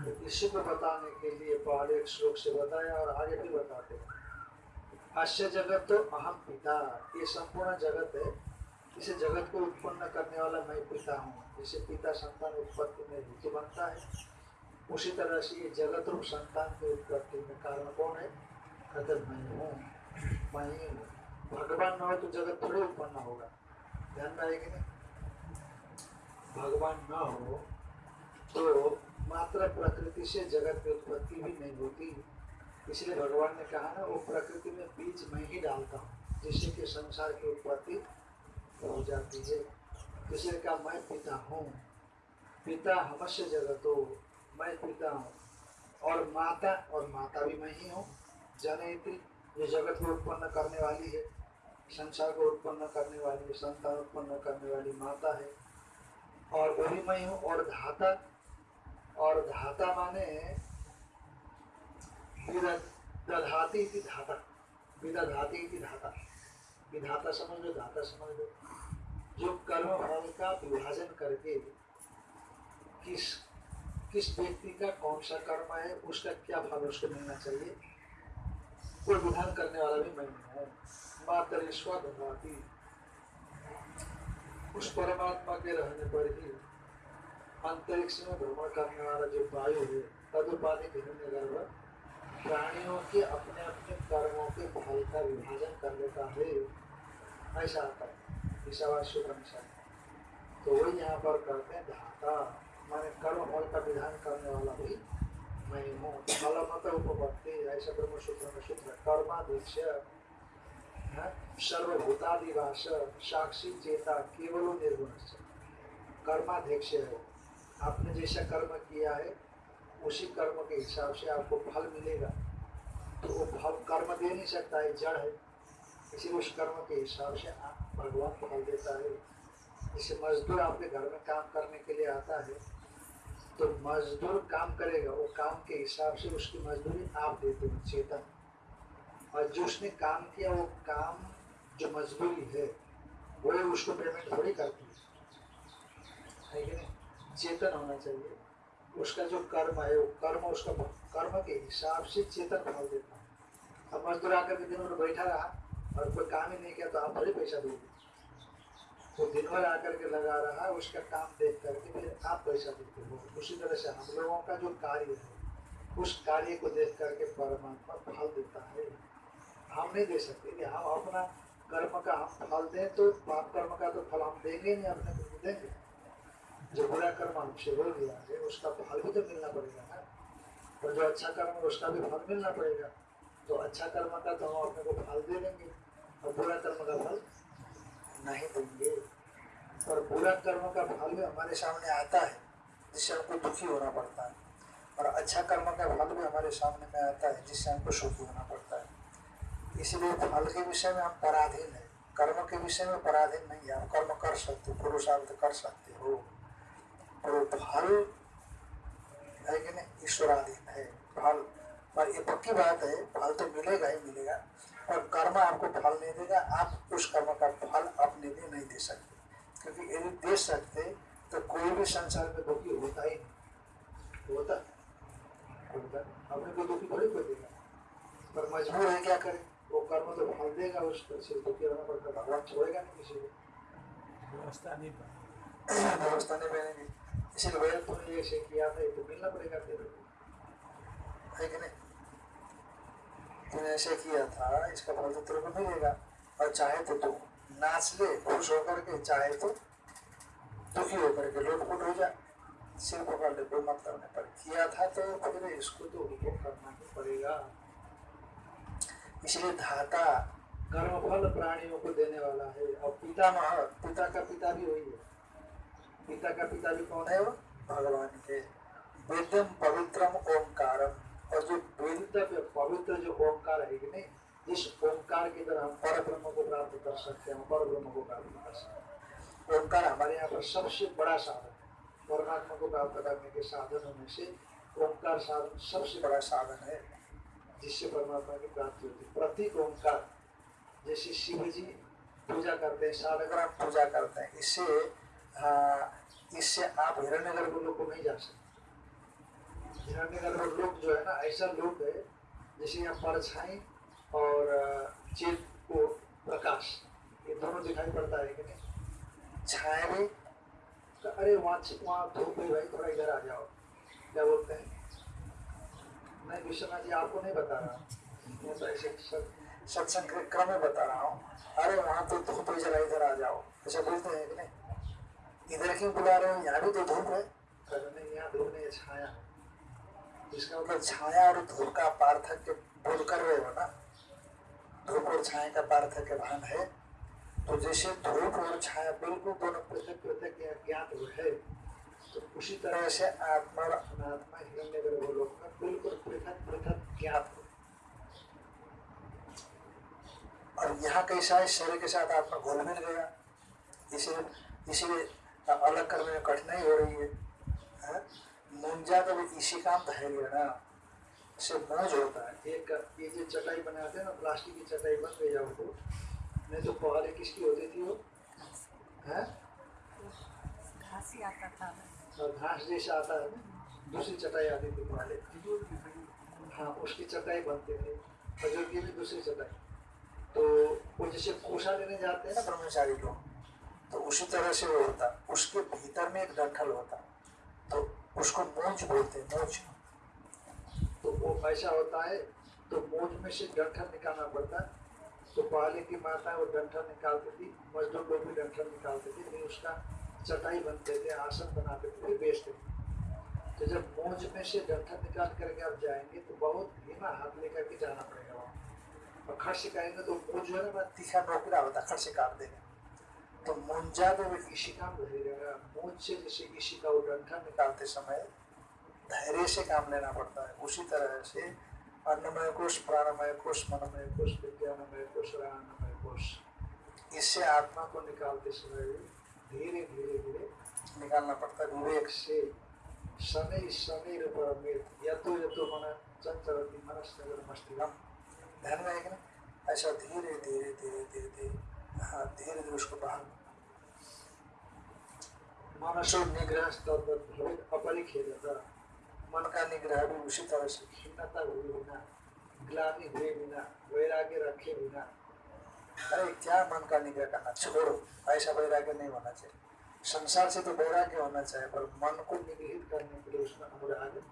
इसी को बताने के लिए पहले एक श्लोक से बताया और आगे भी बताते हैं। हास्य जगत तो अहम पिता। ये संपूर्ण जगत है। इसे जगत को उत्पन्न करने वाला मैं पिता हूँ। जिसे पिता संतान उत्पत्ति में हेतु बनता है। उसी तरह से ये जगत रूप संतान की उत्पत्ति में कारण कौन है? अगर मैं हूँ, मैं ही हूँ। भगवान न हो तो जगत थोड़े उत्पन्न होगा। ध्यान में ना? भगवान न हो तो मात्र प्रकृति से जगत की उत्पत्ति भी नहीं होती। इसलिए भगवान ने कहा ना, वो प्रकृति में बीज मैं ही डालता हूँ, जिससे कि संसार की उत्पत्ति हो जाती है। इसलिए कहा, मैं पिता हूँ। पिता हमस्य जगत। हो मैं पिता हूँ। और माता और माता भी मैं ही हूँ। जनयती जो जगत को उत्पन्न करने वाली है। संसार को उत्पन्न करने वाली संतान उत्पन्न करने वाली माता है। और वही मैं हूँ, और धाता और धाता माने विद- दधाती इति धाता। विदधाती इति धाता। विधाता समझ लो धाता समझ। लो जो कर्म फल का विभाजन करके किस किस व्यक्ति का कौन सा कर्म है, उसका क्या फल उसको मिलना चाहिए, वो विधान करने वाला भी मैं हूँ। मात्र स्वधि उस परमात्मा के रहने पर ही अंतरिक्ष में भ्रमण करने वाला जो वायु है तदुपाधिक हिरण्य गर्भ प्राणियों के अपने अपने कर्मों के फल का विभाजन कर लेता है ऐसा आता है ईशावास्य अनुसार तो वही यहाँ पर कहते हैं धाता माने कर्म फल का विधान करने वाला भी मैं हूँ फल मत उपपत्ति ऐसा ब्रह्म सूत्र में सूत्र कर्माध्यक्ष सर्वभूतादिवास साक्षी चेता केवल निर्गुण कर्माध्यक्ष है। आपने जैसा कर्म किया है, उसी कर्म के हिसाब से आपको फल मिलेगा। तो वो फल कर्म दे नहीं सकता है जड़ है। इसीलिए उस कर्म के हिसाब से आप भगवान फल देता है। जैसे मजदूर आपके घर में काम करने के लिए आता है तो मजदूर काम करेगा, वो काम के हिसाब से उसकी मजदूरी आप देते हो, चेतन। और जो उसने काम किया, वो काम जो मजदूरी है, वो उसको पेमेंट थोड़ी करती है। है चेतन होना चाहिए। उसका जो कर्म है, वो कर्म उसका कर्म के हिसाब से चेतन फल देता है। अब मजदूर आकर के दिन भर बैठा रहा और कोई काम ही नहीं किया तो आप थोड़ी पैसा दोगे। वो दिन भर आकर के लगा रहा है उसका काम देख करके फिर आप पैसा देते हो। उसी तरह से हम लोगों का जो कार्य है, उस कार्य को देख करके परमात्मा फल देता है। हम नहीं दे सकते कि हम अपना कर्म का हम फल दें तो पाप कर्म का तो फल हम देंगे नहीं, अपने देंगे। जो बुरा कर्म हमसे हो गया है, उसका फल भी तो मिलना पड़ेगा ना। और जो अच्छा कर्म है, उसका भी फल मिलना पड़ेगा। तो अच्छा कर्म का तो हम अपने को फल दे देंगे, और बुरा कर्म का फल नहीं देंगे। और बुरा कर्म का फल भी हमारे सामने आता है, जिससे हमको दुखी होना पड़ता है। और अच्छा कर्म का फल भी हमारे सामने में आता है, जिससे हमको सुखी होना पड़ता है। इसलिए फल के विषय में हम पराधीन है। कर्म के विषय में पराधीन नहीं है। हम कर्म कर सकते, पुरुषार्थ कर सकते हो। और वो फल है कि नहीं? ईश्वराधीन है फल पर ये पक्की बात है फल तो मिलेगा ही मिलेगा और कर्म आपको फल नहीं देगा आप उस कर्म का फल अपने लिए नहीं दे सकते। क्योंकि यदि दे सकते तो कोई भी संसार में दुखी होता ही नहीं। होता? होता। अपने को दुखी थोड़ी कोई देगा। पर मजबूर है क्या करे? वो कर्म तो फल देगा उसको सिर्फ़ दुखी होना पड़ता भगवान छोड़ेगा नहीं किसी को। व्यवस्था नहीं व्यवस्था नहीं बनेगी। भैया तुमने ये से किया था मिलना पड़ेगा तेरे को ऐसे किया था इसका फल तो तेरे मिलेगा और चाहे तो तू नाच ले खुश होकर के चाहे तो दुखी होकर के लोटपुट हो जाए सिर पकड़ ले कोई मतलब नहीं पर किया था तो फिर इसको तो उपभोग करना ही पड़ेगा इसलिए धाता कर्मफल प्राणियों को देने वाला है और पिता मह पिता का पिता भी वही है पिता का पिता भी कौन है वो? भगवान है वेदम पवित्रम ओंकारम। और जो वेदित पवित्र जो ओंकार है कि नहीं ओंकार की तरह हम पर ब्रह्म को प्राप्त कर सकते हैं पर ब्रह्म को प्राप्त कर सकते हैं। ओंकार हमारे यहाँ पर सबसे बड़ा साधन है। परमात्मा को प्राप्त करने के साधनों में से ओंकार साधन सबसे बड़ा साधन है जिससे परमात्मा की प्राप्ति होती है। प्रतीक ओंकार जैसे शिव जी पूजा करते हैं सालग्राम पूजा करते हैं। इससे हाँ, इससे आप हिरण्यगर्भ लोग को नहीं जा सकते। हिरण्यगर्भ लोग जो है ना, ऐसा लोग है, जैसे यहाँ परछाई और चेत को प्रकाश, ये दोनों दिखाई पड़ता है कि नहीं? भी तो अरे वहाँ वहाँ धूप है भाई, थोड़ा इधर आ जाओ। क्या बोलते हैं? मैं विश्वनाथ जी आपको नहीं बता रहा मैं तो ऐसे सत्संग के क्रम में बता रहा हूँ। अरे वहाँ तो धूप है, जरा इधर आ जाओ। ऐसा बोलते हैं कि नहीं? इधर क्यों बुला रहे हो। यहाँ भी तो धूप है। छाया। मतलब छाया और धूप का पार्थक्य बोध कर रहे हो ना, धूप और छाया का पार्थक्य भान है। तो जैसे धूप और छाया बिल्कुल दोनों पृथक पृथक ज्ञात हुए है तो उसी तरह से आत्मा और अनात्मा, हिरण्य गर्भ लोक में बिल्कुल पृथक पृथक ज्ञात हो। और यहाँ कैसा है? शरीर के साथ आत्मा घुल मिल गया इसे इसीलिए इसीलिए अलग करने में कठिनाई हो रही है हाँ? मुंजा तो भी इसी काम धैर्य ना। से मौज होता है। एक ये जो चटाई बनाते हैं ना प्लास्टिक की चटाई बन गई है वो नहीं तो पहले किसकी होती थी वो? है? घास ही आता था। और घास जैसा आता है ना। दूसरी चटाई आती थी पहले। की हाँ उसकी चटाई बनती थी। खजूर की भी दूसरी चटाई। तो वो जैसे कोसा लेने जाते हैं ना ब्रह्मचारी लोग। तो उसी तरह से वो होता। उसके भीतर में एक डंठल होता। तो उसको मूंज बोलते हैं, मूंज। तो वो ऐसा होता है तो मूंज में से डंठल निकालना पड़ता। है तो पहले की माता वो डंठल निकालती थी, मजदूर लोग भी डंठल निकालते थे, फिर उसका चटाई बनते थे, आसन बनाते थे, फिर बेचते थे। तो जब मूंज में से डंठल निकाल करके आप जाएँगे तो बहुत धीमा हाथ लेकर के जाना पड़ेगा वहाँ। और खर्च सिखाएँगे तो वो जो है ना तीखा नौकरा होता है खर्च काट देगा। तो मुंजा में इसी काम रहेगा मूंज से जैसे इसी का वो निकालते समय धैर्य से काम लेना पड़ता है। उसी तरह से अन्नमय कोश प्राणमय कोश मनमय कोश विज्ञानमय कोश राणमय कोश इससे आत्मा को निकालते समय धीरे धीरे धीरे निकालना पड़ता है। विवेक से शनि शनि परमेत यतो यतो मन, चंचलती मनस्नगर मस्तिगम ध्यान में कि ऐसा धीरे धीरे धीरे धीरे धीरे। धीरे धीरे उसको बाहर। मनसो निग्रह तद्वत अपरिखेदता मन का निग्रह भी उसी तरह से खिन्नता हुए बिना, ग्लानि हुए बिना, वैराग्य रखे बिना। अरे, क्या मन का निग्रह करना? छोड़ो, ऐसा वैराग्य नहीं होना चाहिए। संसार से तो वैराग्य होना चाहिए, पर मन को निगृहित करने के लिए उसमें अनुराग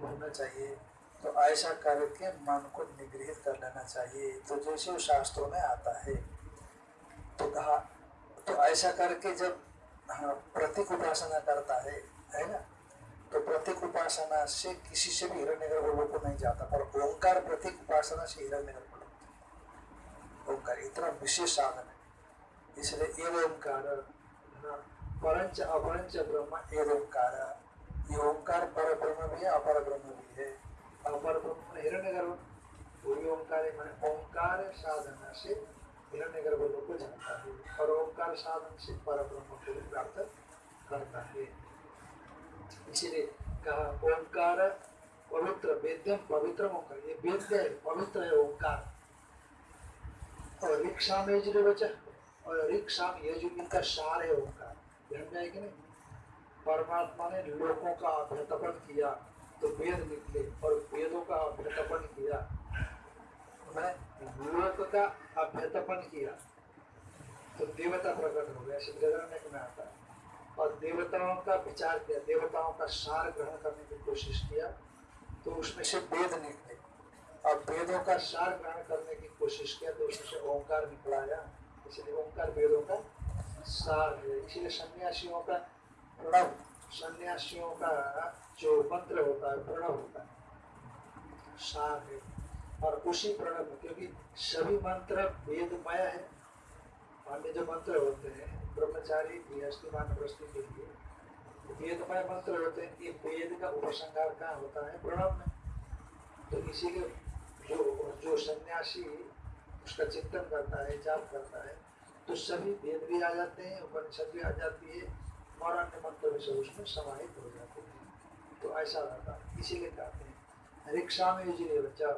होना चाहिए। तो ऐसा करके मन को निगृहित कर लेना चाहिए। तो जैसे शास्त्रों में आता है तो कहा तो ऐसा करके जब हाँ प्रतीक उपासना करता है है ना? तो प्रतीक उपासना से किसी से भी हिरण्य लोग को नहीं जाता पर ओंकार प्रतीक उपासना से हिरण्य गर्भ ओंकार इतना विशेष साधन है। इसलिए एव ओंकार हाँ, परंच अपरंच ब्रह्म एव ओंकार। ये ओंकार पर ब्रह्म भी है अपर ब्रह्म भी है। अपर ब्रह्म हिरण्य गर्भ वही ओंकार ओंकार साधना से हिरण्य गर्भ लोग को जानता है और ओंकार साधन से पर ब्रह्म को प्राप्त करता है। इसीलिए कहा, ओंकार पवित्र, वेद्यम पवित्र ओंकार, ये वेद्य है, पवित्र है ओंकार। और रिक्शा में जो बचा, और रिक्शा में ये जो इनका सार है ओंकार ध्यान में कि नहीं परमात्मा ने लोगों का अभ्यतपन किया तो वेद निकले और वेदों का अभ्यतपन किया। मैंने लोक का अभ्यतपन किया तो देवता प्रकट हो गया सिद्धगरण में आता। है और देवताओं का विचार किया, देवताओं का सार ग्रहण करने की कोशिश किया तो उसमें से वेद निकले। और वेदों का सार ग्रहण करने की कोशिश किया तो उसमें से ओंकार निकलाया। इसलिए ओंकार वेदों का सार है। इसलिए सन्यासियों का प्रणव, सन्यासियों का जो मंत्र होता है, प्रणव होता है, सार है। और उसी प्रणव में, क्योंकि सभी मंत्र वेदमय है। अन्य जो मंत्र होते हैं, ब्रह्मचारी गृहस्थी मानवस्ती के लिए, वेदमय मंत्र होते हैं, ये वेद का उपसंहार कहाँ होता है? प्रणव में। तो इसीलिए जो जो सन्यासी उसका चिंतन करता है, जाप करता है तो सभी वेद भी आ जाते हैं, उपनिषद भी आ जाती है, और अन्य मंत्र में सब उसमें समाहित हो जाते हैं। तो ऐसा रहता है। इसीलिए कहते हैं रिक्शा में युजले बच्चा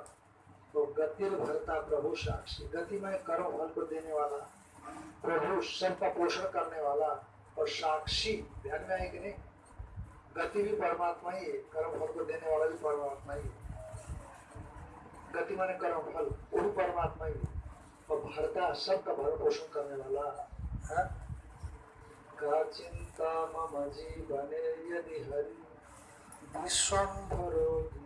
तो गतिर भरता प्रभु साक्षी। गति में कर्म फल को देने वाला, प्रभु सबका पोषण करने वाला और साक्षी। ध्यान में आए कि नहीं? गति भी परमात्मा ही है, कर्म फल को देने वाला भी परमात्मा ही है। गति माने कर्म फल, वो भी परमात्मा ही है। और भरता सबका भरण पोषण करने वाला, है? का चिंता मम जीवने यदि हरि विश्वम्भरो दीयते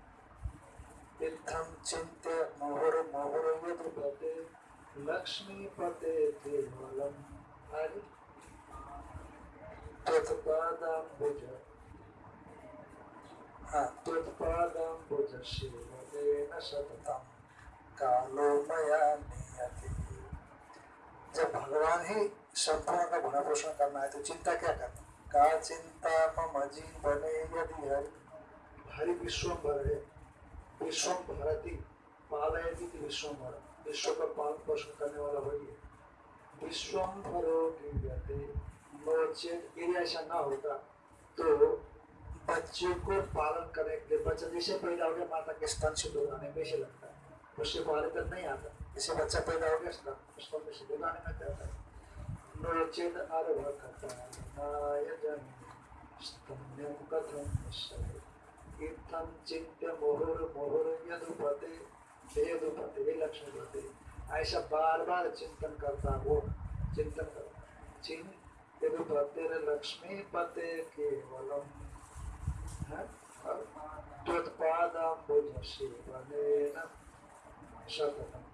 इत्थम चिंत्य मोहर मोहर यदुपते लक्ष्मीपते केवलम। हरि। त्वत्पादाम्बुज। सेवनेन सततम कालो मया नियति। जब भगवान ही संपूर्ण का भरण पोषण करना है तो चिंता क्या करना का चिंता मम जीवने यदि हरि? हरि विश्वम्भर है। विश्वम भरती पालयती थी विश्व का पालन पोषण करने वाला वही है यदि ऐसा ना होता तो बच्चे को पालन करने के लिए बच्चा जैसे पैदा हो गया माता के स्तन से दूध आने में से लगता है उससे पहले तक नहीं आता जैसे बच्चा पैदा हो गया स्तन स्तन से दूध आने में जाता है नोचेत आरभ करता है नायजन स्तन्यम कथम इत्थम चिंत्य, मोहर मोहर, यदुपते यदुपते ये लक्ष्मी पते ऐसा बार बार चिंतन करता वो चिंतन करता यदुपते लक्ष्मी पते केवलम। है? त्वत्पादाम्बुज सेवनेन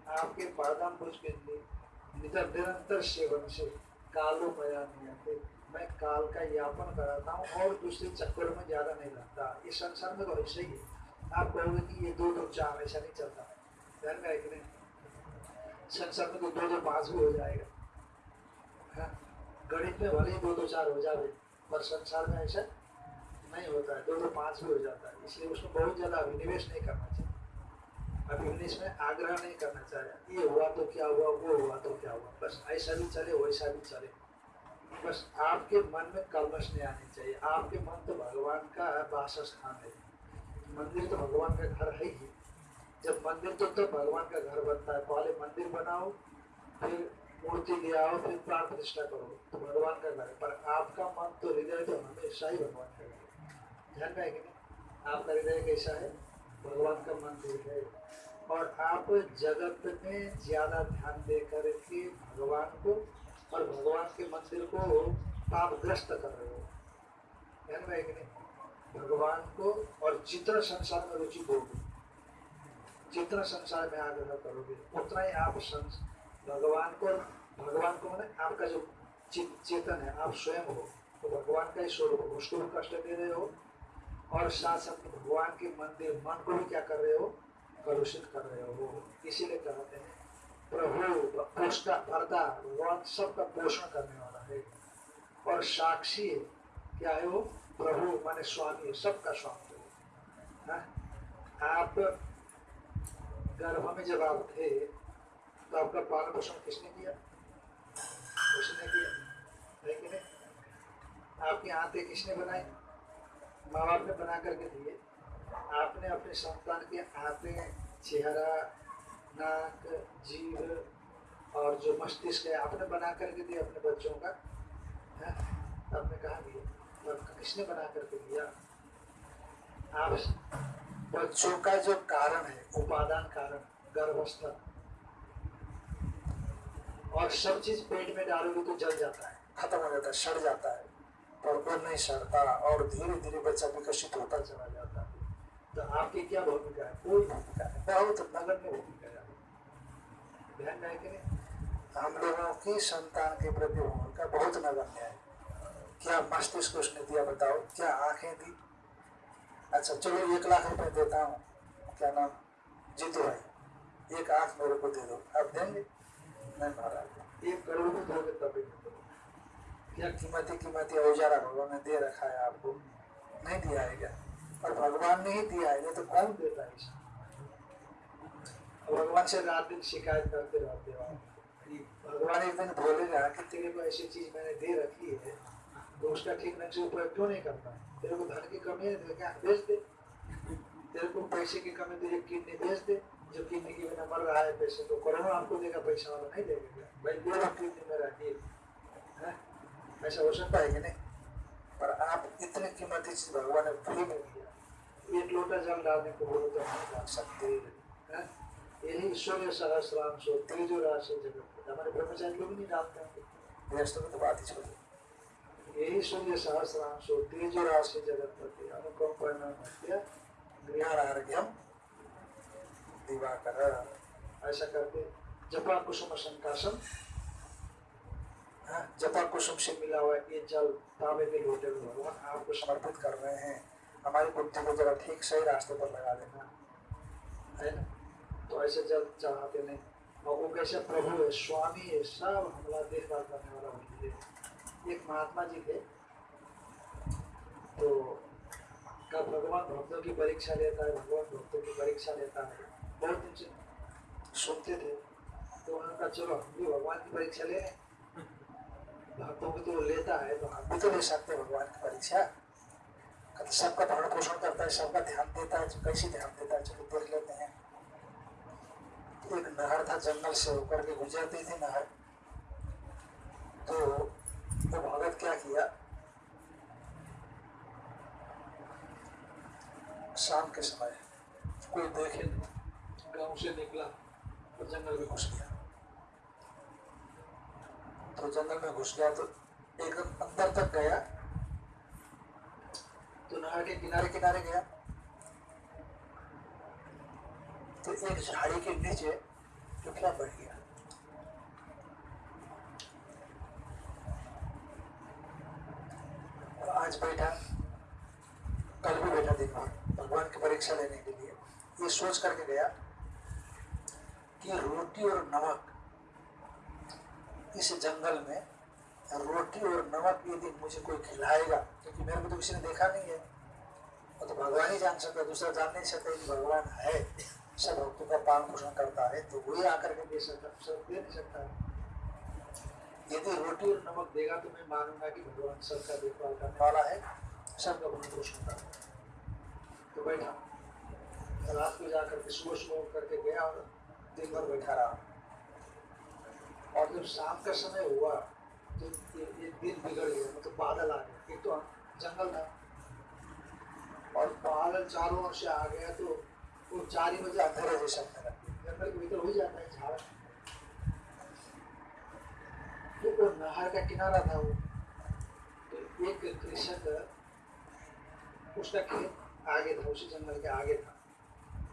आपके पादाम्बुज के नितर निरंतर सेवन से कालो मया नियते मैं काल का यापन कराता हूँ और दूसरे चक्कर में ज़्यादा नहीं लगता। इस संसार में तो ऐसा ही है। आप कहोगे कि ये दो दो चार, ऐसा नहीं चलता। ध्यान संसार में तो दो दो पाँच भी हो जाएगा। हाँ? गणित में भले ही दो दो चार हो जाए पर संसार में ऐसा नहीं होता है। दो दो पाँच भी हो जाता है। इसलिए उसमें बहुत ज़्यादा अभिनिवेश नहीं करना चाहिए। अभिनिवेश में आग्रह नहीं करना चाहिए। ये हुआ तो क्या हुआ, वो हुआ तो क्या हुआ। बस ऐसा भी चले, वैसा भी चले। बस आपके मन में कलमश नहीं आनी चाहिए। आपके मन तो भगवान का वास स्थान है। मंदिर तो भगवान का घर है ही। जब मंदिर तो तो भगवान का घर बनता है। पहले मंदिर बनाओ, फिर मूर्ति ले आओ, फिर प्राण प्रतिष्ठा करो। तो भगवान का घर पर आपका मन तो हृदय तो हमेशा ही भगवान का घर ध्यान में है कि नहीं? आपका हृदय कैसा है? भगवान का मंदिर है। और आप जगत में ज़्यादा ध्यान दे करके भगवान को और भगवान के मंदिर को पापग्रस्त कर रहे हो। ध्यान में नहीं? भगवान को और जितना संसार में रुचि होगी जितना संसार में आग्रह करोगे, उतना ही आप भगवान को भगवान को मैंने आपका जो चेतन है, आप स्वयं हो तो भगवान का ही स्वरूप हो, उसको भी कष्ट दे रहे हो और साथ साथ भगवान के मंदिर, मन को भी क्या कर रहे हो? कलुषित कर रहे हो। इसीलिए कहते हैं प्रभु पोषता भरता भगवान सबका पोषण करने वाला है। और साक्षी है। क्या है वो? प्रभु माने स्वामी है। सबका स्वामी है। हाँ? आप गर्भ में जब आप थे तो आपका पालन पोषण किसने किया? उसने किया? है कि नहीं? आपकी आंतें किसने बनाई माँ बाप ने बना करके दिए। आपने अपने संतान के आते चेहरा नाक जीव और जो मस्तिष्क है आपने बना करके दिया अपने बच्चों का है? आपने कहा दिया तो आपका किसने बना करके दिया? आप बच्चों का जो कारण है उपादान कारण गर्भस्थ और सब चीज़ पेट में डालोगे तो जल जाता है। खत्म हो जाता है सड़ जाता है। पर वो नहीं सड़ता और धीरे धीरे बच्चा विकसित होता चला जाता है। तो आपकी क्या भूमिका है? कोई भूमिका है? बहुत नगण्य भूमिका ध्यान है कि हम लोगों की संतान के प्रति भूमिका बहुत नगण्य है। क्या मस्तिष्क उसने दिया बताओ? क्या आँखें दी? अच्छा चलो एक लाख रुपए देता हूँ। क्या नाम? जीतू भाई। एक आँख मेरे को दे दो। आप देंगे? नहीं महाराज। एक करोड़ दोगे तभी क्या कीमती कीमती औजारा भगवान ने दे रखा है आपको? नहीं दिया है क्या? और भगवान ने ही दिया है नहीं तो कौन देता है इसे? भगवान से रात दिन शिकायत करते रहते हो। भगवान एक दिन बोलेगा कि तेरे को ऐसी चीज़ मैंने दे रखी है तो उसका ठीक ढंग से उपयोग क्यों नहीं करता? तेरे को धन की कमी है तो क्या बेच दे? तेरे को पैसे की कमी तो ये किडनी बेच दे। जो किडनी के बिना मर रहा है पैसे तो कोरोना आपको देगा, पैसा वाला नहीं देगा भाई, दे रहा किडनी मेरा है? ऐसा हो सकता है कि नहीं? पर आप इतने कीमती चीज़ भगवान ने फ्री में दिया। एक लोटा जल डालने को बोलो तो नहीं डाल सकते। हैं? यही सहस्राम सो हमारे ब्रह्मचारी लोग नहीं डालते हैं। में तो सूर्य ऐसा करके जपा कुसुम संकाशन हाँ, जपा कुसुम से मिला हुआ ये जल तांबे के लोटे में भगवान आपको समर्पित कर रहे हैं। हमारी बुद्धि को जरा ठीक सही रास्ते पर लगा देना। है ना? तो ऐसे जल चढ़ाते नहीं। और वो कैसे प्रभु है, स्वामी है, सब हमला देखभाल करने वाला वही है। एक महात्मा जी थे। तो का भगवान भक्तों की परीक्षा लेता है, भगवान भक्तों की परीक्षा लेता है। बहुत दिन से सुनते थे। तो उन्होंने कहा, चलो, हम भी भगवान की परीक्षा ले भक्तों की तो लेता है तो हम भी तो ले सकते भगवान की परीक्षा। सबका भरण पोषण करता है, सबका ध्यान देता है, कैसे ध्यान देता है? चलो देख लेते हैं। एक नहर था, जंगल से होकर के गुजरती थी नहर। तो वो भगत क्या किया? शाम के समय कोई देखे नहीं गाँव से निकला और जंगल में घुस गया। तो जंगल में घुस गया तो एकदम अंदर तक गया। तो नहर के किनारे किनारे गया। तो एक झाड़ी के नीचे टुकड़ा बढ़ गया। और आज बैठा, कल भी बैठा दिन भगवान की परीक्षा लेने के लिए। ये सोच करके गया कि रोटी और नमक, इस जंगल में रोटी और नमक यदि मुझे कोई खिलाएगा, क्योंकि मेरे को तो किसी ने देखा नहीं है, वो तो भगवान ही जान सकता दूसरा जान नहीं सकता कि भगवान है। सब भक्तों का पालन पोषण करता है तो वही आकर के दे सकता सब दे नहीं सकता। यदि रोटी और नमक देगा तो मैं मानूँगा कि भगवान सबका देखभाल करने वाला है, सबका भरण पोषण करता है। तो बैठा रात को जाकर के सुबह सुबह उठ करके गया और दिन भर बैठा रहा और जब शाम का समय हुआ तो ये दिन बिगड़ गया मतलब बादल आ गया एक तो जंगल था। और बादल चारों ओर से आ गया तो वो चार ही बजे अंधेरे जैसा होने लग जंगल के भीतर हो जाता है झाड़। तो वो नहर का किनारा था वो। तो एक कृषक उसका खेत आगे था उसी जंगल के आगे था।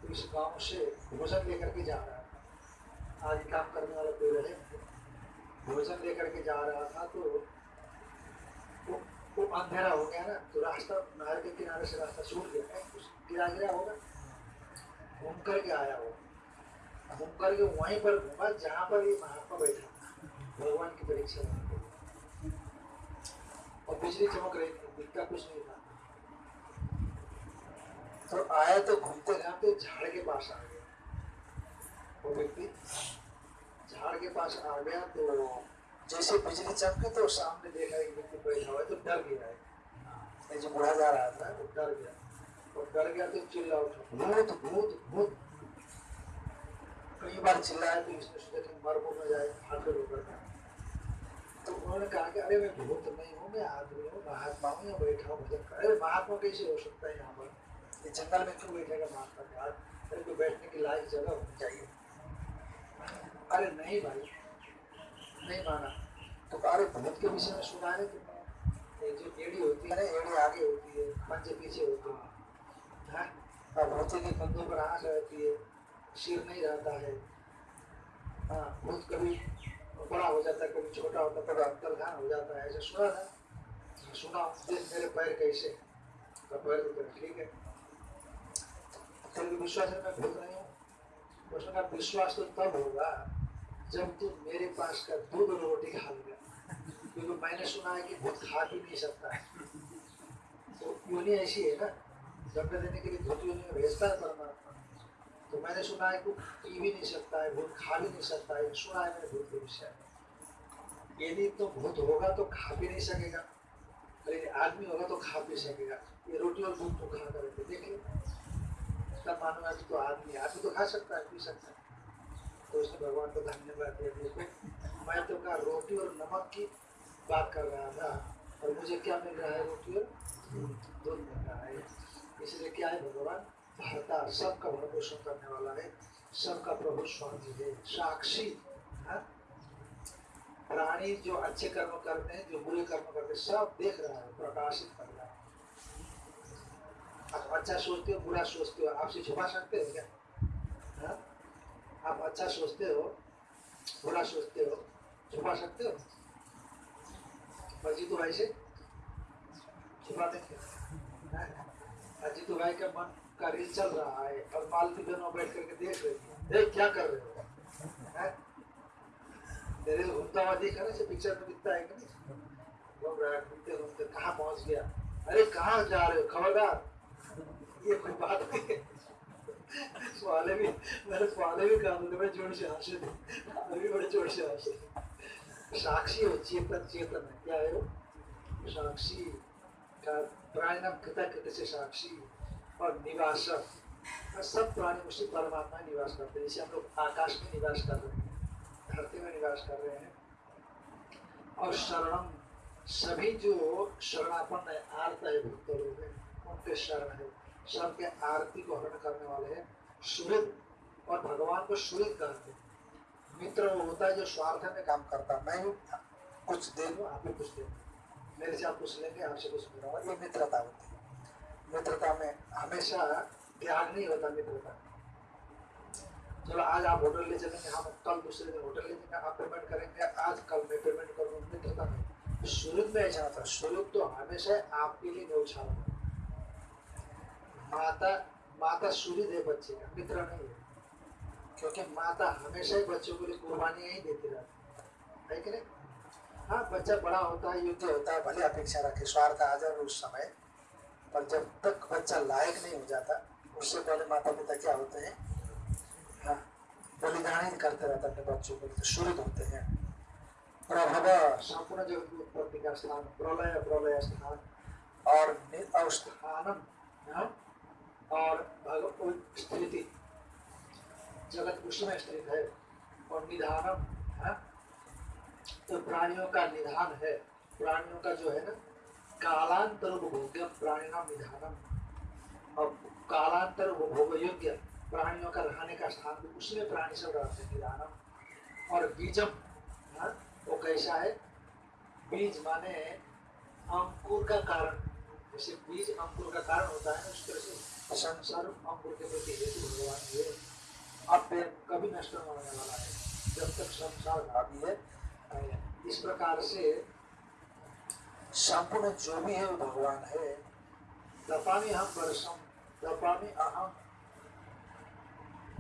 तो इस गाँव से भोजन लेकर के जा रहा था। आज काम करने वाला कोई रहे भोजन लेकर के जा रहा था तो वो, अंधेरा हो गया ना तो रास्ता नहर के किनारे से रास्ता छूट गया। गिरा गिरा होगा। घूम करके आया वो। घूम करके वहीं पर घूमा, जहाँ पर ये महात्मा बैठा भगवान की परीक्षा और बिजली चमक रही थी, दिखता कुछ नहीं था। तो आया तो घूमते घामते झाड़ के पास आ गया। वो व्यक्ति झाड़ के पास आ गया तो जैसे बिजली चमकी तो सामने देखा एक व्यक्ति बैठा हुआ तो डर गया है। जो बुढ़ा जा रहा था, वो डर गया। डर गया तो चिल्ला उठा। भूत भूत भूत कई बार चिल्लाया तो इसने सोचा कि मर जाए तो उन्होंने कहा कि अरे मैं भूत नहीं हूँ, मैं आदमी हूँ, महात्मा हूँ, यहाँ बैठा हूँ, भजन कर। अरे महात्मा कैसे हो सकता है यहाँ पर? ये जंगल में क्यों बैठेगा महात्मा के हाथ? तेरे को बैठने की लायक जगह होनी चाहिए। अरे नहीं भाई, नहीं माना। तो अरे भूत के विषय में सुना है तुमने जो एड़ी होती है ना, एड़ी आगे होती है पंजे पीछे होते हैं। हाँ? और भूत के कंधों पर आँख रहती है, सिर नहीं रहता है। हाँ भूत कभी बड़ा हो जाता है, कभी छोटा होता है कभी अंतर्धान हो जाता है। ऐसा सुना था? सुना। देख मेरे पैर कैसे तो पैर तो ठीक है? तेरे विश्वास है, मैं भूत नहीं हूँ। उसने कहा, विश्वास तो तब होगा जब तू मेरे पास का दूध और रोटी खा लेगा। क्योंकि मैंने सुना है कि भूत खा भी नहीं सकता है। तो योनि ऐसी है ना जन्म देने के लिए धोती योनि में भेजता है परमात्मा तो मैंने सुना है कि पी भी नहीं सकता है, भूत खा भी नहीं सकता है। सुना है मैंने भूत के विषय यदि तो भूत होगा तो खा भी नहीं सकेगा। यदि आदमी होगा तो खा भी सकेगा। ये रोटी और दूध तो खा करेंगे देखिए तब मानो आदमी तो आदमी आदमी तो खा सकता है, पी सकता है। तो उसने भगवान को धन्यवाद दिया। देखो मैं तो कहा, रोटी और नमक की बात कर रहा था और मुझे क्या मिल रहा है रोटी और? दूध मिल रहा है। इसलिए क्या है भगवान भरता सबका भरण पोषण करने वाला है, सबका प्रभु स्वामी है, साक्षी हाँ? प्राणी जो अच्छे कर्म करते हैं, जो बुरे कर्म करते हैं, सब देख रहा है, प्रकाशित कर रहा है आप अच्छा सोचते हो, बुरा सोचते हो, आपसे छुपा सकते हो क्या हाँ? आप अच्छा सोचते हो, बुरा सोचते हो, छुपा सकते हो तो भाई से छुपा हाँ? अजीतू भाई का मन का रील चल रहा है और मालती बहनों बैठ करके देख रही देख क्या कर रहे हो? तेरे घूमता हुआ दिख रहा है पिक्चर में दिखता है कि घूमते घूमते कहाँ पहुँच गया? अरे कहाँ जा रहे हो, खबरदार? ये कोई बात नहीं है। वाले भी, मेरे वाले भी काम बड़े ज़ोर से हंसे थे। अभी बड़े ज़ोर से हंसे साक्षी हो, चेतन चेतन है। क्या है वो? साक्षी का प्राणी नाम कृता से साक्षी और निवासक सब प्राणी उसी परमात्मा निवास करते हैं, जैसे हम लोग आकाश में निवास कर रहे हैं, धरती में निवास कर रहे हैं। और शरणम, सभी जो शरणापन्न है, आर्त है, भक्त लोग हैं, उनके शरण है। सब के आरती को हरण करने वाले हैं, सुहृद और भगवान को सुहृद कहते हैं। मित्र वो होता है जो स्वार्थ में काम करता मैं कुछ दे दूँ, आप कुछ दे दो। मेरे से आप कुछ लेंगे, आपसे कुछ मिला ये मित्रता होती है। मित्रता में हमेशा त्याग नहीं होता मित्रता। चलो, आज आप होटल ले चलेंगे, हम कल दूसरे दिन होटल ले जाएँगे आप पेमेंट करेंगे। आज कल मैं पेमेंट करूँगा मित्रता में। शुरू में ऐसा था शुरू तो हमेशा आपके लिए न्यौछाल माता माता सूर्य है बच्चे का, मित्र नहीं है। क्योंकि माता हमेशा ही बच्चों के लिए कुर्बानियाँ ही देती रहती है कि नहीं? हाँ बच्चा बड़ा होता है, युद्ध होता है, भले अपेक्षा रखे, स्वार्थ आ जाए उस समय। पर जब तक बच्चा लायक नहीं हो जाता, उससे पहले माता पिता क्या होते हैं? हाँ बलिदान ही करते रहते अपने बच्चों के तो शुरू होते हैं। प्रभव। संपूर्ण जगत की उत्पत्ति का स्थान? प्रलय प्रलय स्थान। और हाँ? और स्थिति। जगत उसमें स्थित है। और निधानम, है तो प्राणियों का निधान है। प्राणियों का जो है ना, कालांतर भोग्य प्राणी नाम निधानम। और कालांतर भोग योग्य, प्राणियों का रहने का स्थान भी उसमें प्राणी सब रहते हैं, निधानम। और बीजम, है, वो कैसा है? बीज माने अंकुर का कारण। जैसे बीज अंकुर का कारण होता है उस तरह से संसार अंकुर के प्रति हेतु भगवान ये। अब कभी नष्ट होने वाला है, जब तक संसार भावी है इस प्रकार से संपूर्ण जो भी है वो भगवान है। दपामी हम वर्षम दपामी अहम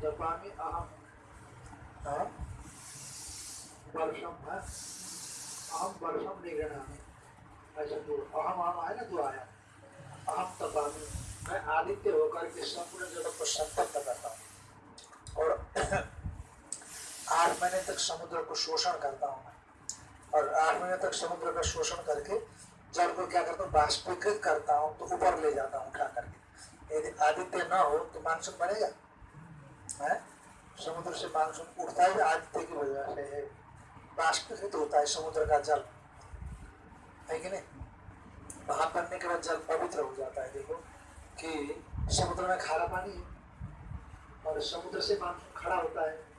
दपामी अहम वर्षम है? अहम वर्षम निगृणामी ऐसा दो अहम अहम आया ना दो आया। अहम तपामी। मैं आदित्य होकर के संपूर्ण जगत को संतप्त करता हूँ। और *clears throat* आठ महीने तक समुद्र को शोषण करता हूँ। मैं और आठ महीने तक समुद्र का शोषण करके जल को क्या करता हूँ, बाष्पीकृत करता हूँ तो ऊपर ले जाता हूँ उठा करके। यदि आदित्य न हो तो मानसून बनेगा? है? समुद्र से मानसून उठता है आदित्य की वजह से बाष्पीकृत होता है समुद्र का जल। है कि नहीं? वहाँ बनने के बाद जल पवित्र हो जाता है। देखो कि समुद्र में खारा पानी है और समुद्र से मानसून खड़ा होता है।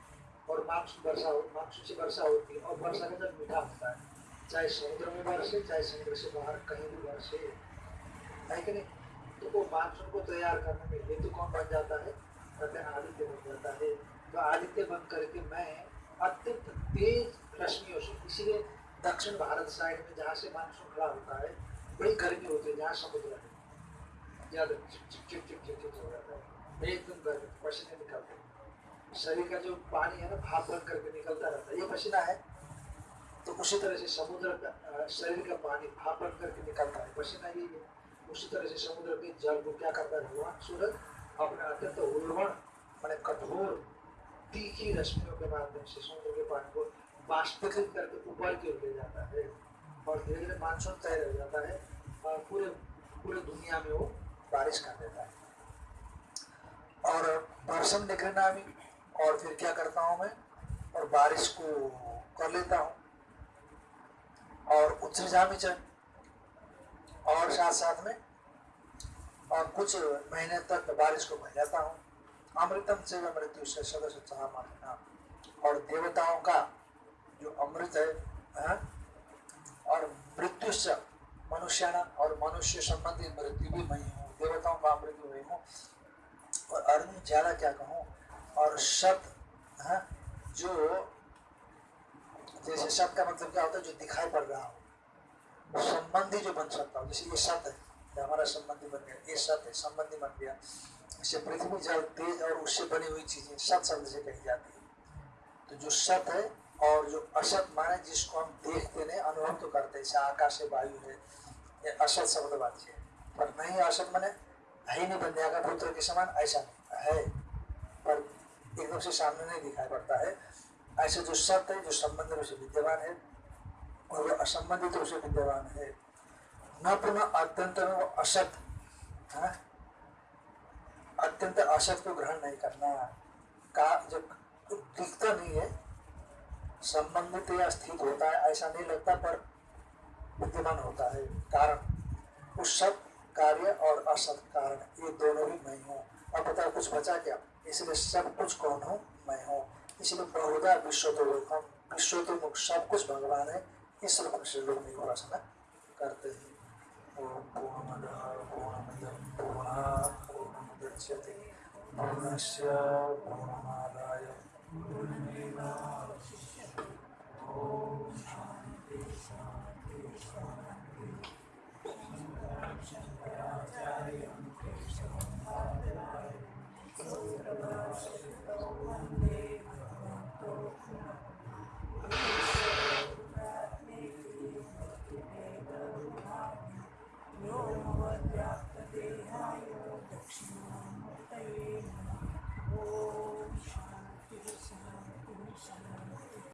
और मानसून वर्षा हो मानसून से वर्षा होती है और वर्षा का जल मीठा होता है चाहे समुद्र में बरसे चाहे समुद्र से बाहर कहीं भी बरसे है कि नहीं तो वो मानसून को तैयार करने में हेतु कौन बन जाता है कहते हैं आदित्य बन जाता है तो आदित्य बन करके मैं अत्यंत तेज रश्मियों से इसीलिए दक्षिण भारत साइड में जहाँ से मानसून खड़ा होता है बड़ी गर्मी होती है जहाँ समुद्र है ज़्यादा चिप चिप चिप चिप चिप हो जाता है एकदम गर्मी पसीने निकलते हैं शरीर का जो पानी है ना, भाप बन करके निकलता रहता है। ये पसीना है तो उसी तरह से समुद्र का शरीर का पानी भाप बन करके निकलता है। पसीना यही है। उसी तरह से समुद्र के जल को क्या करता है? भगवान सूरज अपने अत्यंत उर्वण मैंने कठोर, तीखी रश्मियों के माध्यम से समुद्र के पानी को बाष्पीकृत करके ऊपर की ओर ले जाता है और धीरे धीरे मानसून तय हो जाता है और पूरे पूरे दुनिया में वो बारिश कर देता है। और निकलना भी और फिर क्या करता हूँ मैं? और बारिश को कर लेता हूँ। और उतरी जा भी चल। और साथ साथ में, और कुछ महीने तक बारिश को बजाता हूँ। अमृतम से मृत्यु से सदस्य चाह और देवताओं का जो अमृत है हाँ? और मृत्यु से मनुष्य और मनुष्य संबंधी मृत्यु भी मैं हूँ। देवताओं का अमृत मैं हूँ। और अर्जुन ज़्यादा क्या कहूँ? और शब्द हाँ? जो जैसे शब्द का मतलब क्या होता है, जो दिखाई पड़ रहा हो, संबंधी जो बन सकता हो, जैसे ये शब्द है हमारा संबंधी बन गया, ये शब्द है, संबंधी बन गया। जैसे पृथ्वी जल, तेज और उससे बनी हुई चीज़ें सत शब्द से कही जाती है। तो जो सत है और जो असत माने जिसको हम देखते नहीं, अनुभव तो करते जैसे आकाश है, वायु है, ये असत शब्द वाच्य है। पर नहीं असत माने ही नहीं, बन जाएगा पुत्र के समान, ऐसा नहीं, है। पर एकदम से सामने नहीं दिखाई पड़ता है। ऐसे जो सत्य है, जो संबंध रूप से विद्यमान है, और जो असंबंधित रूप से विद्यमान है, न पुनः अत्यंत में वो असत हाँ? अत्यंत असत को ग्रहण नहीं करना। का जब दिखता नहीं है, संबंधित या स्थित होता है, ऐसा नहीं लगता, पर विद्यमान होता है। कारण, उस सब कार्य और असत कारण, ये दोनों ही नहीं हूँ। अब बताओ, कुछ बचा क्या? इसलिए सब कुछ कौन हूँ? मैं हूँ। इसलिए बहुधा विश्व तो हम विश्व तो मुख सब कुछ भगवान है। इस रूप से लोग उपासना करते हैं।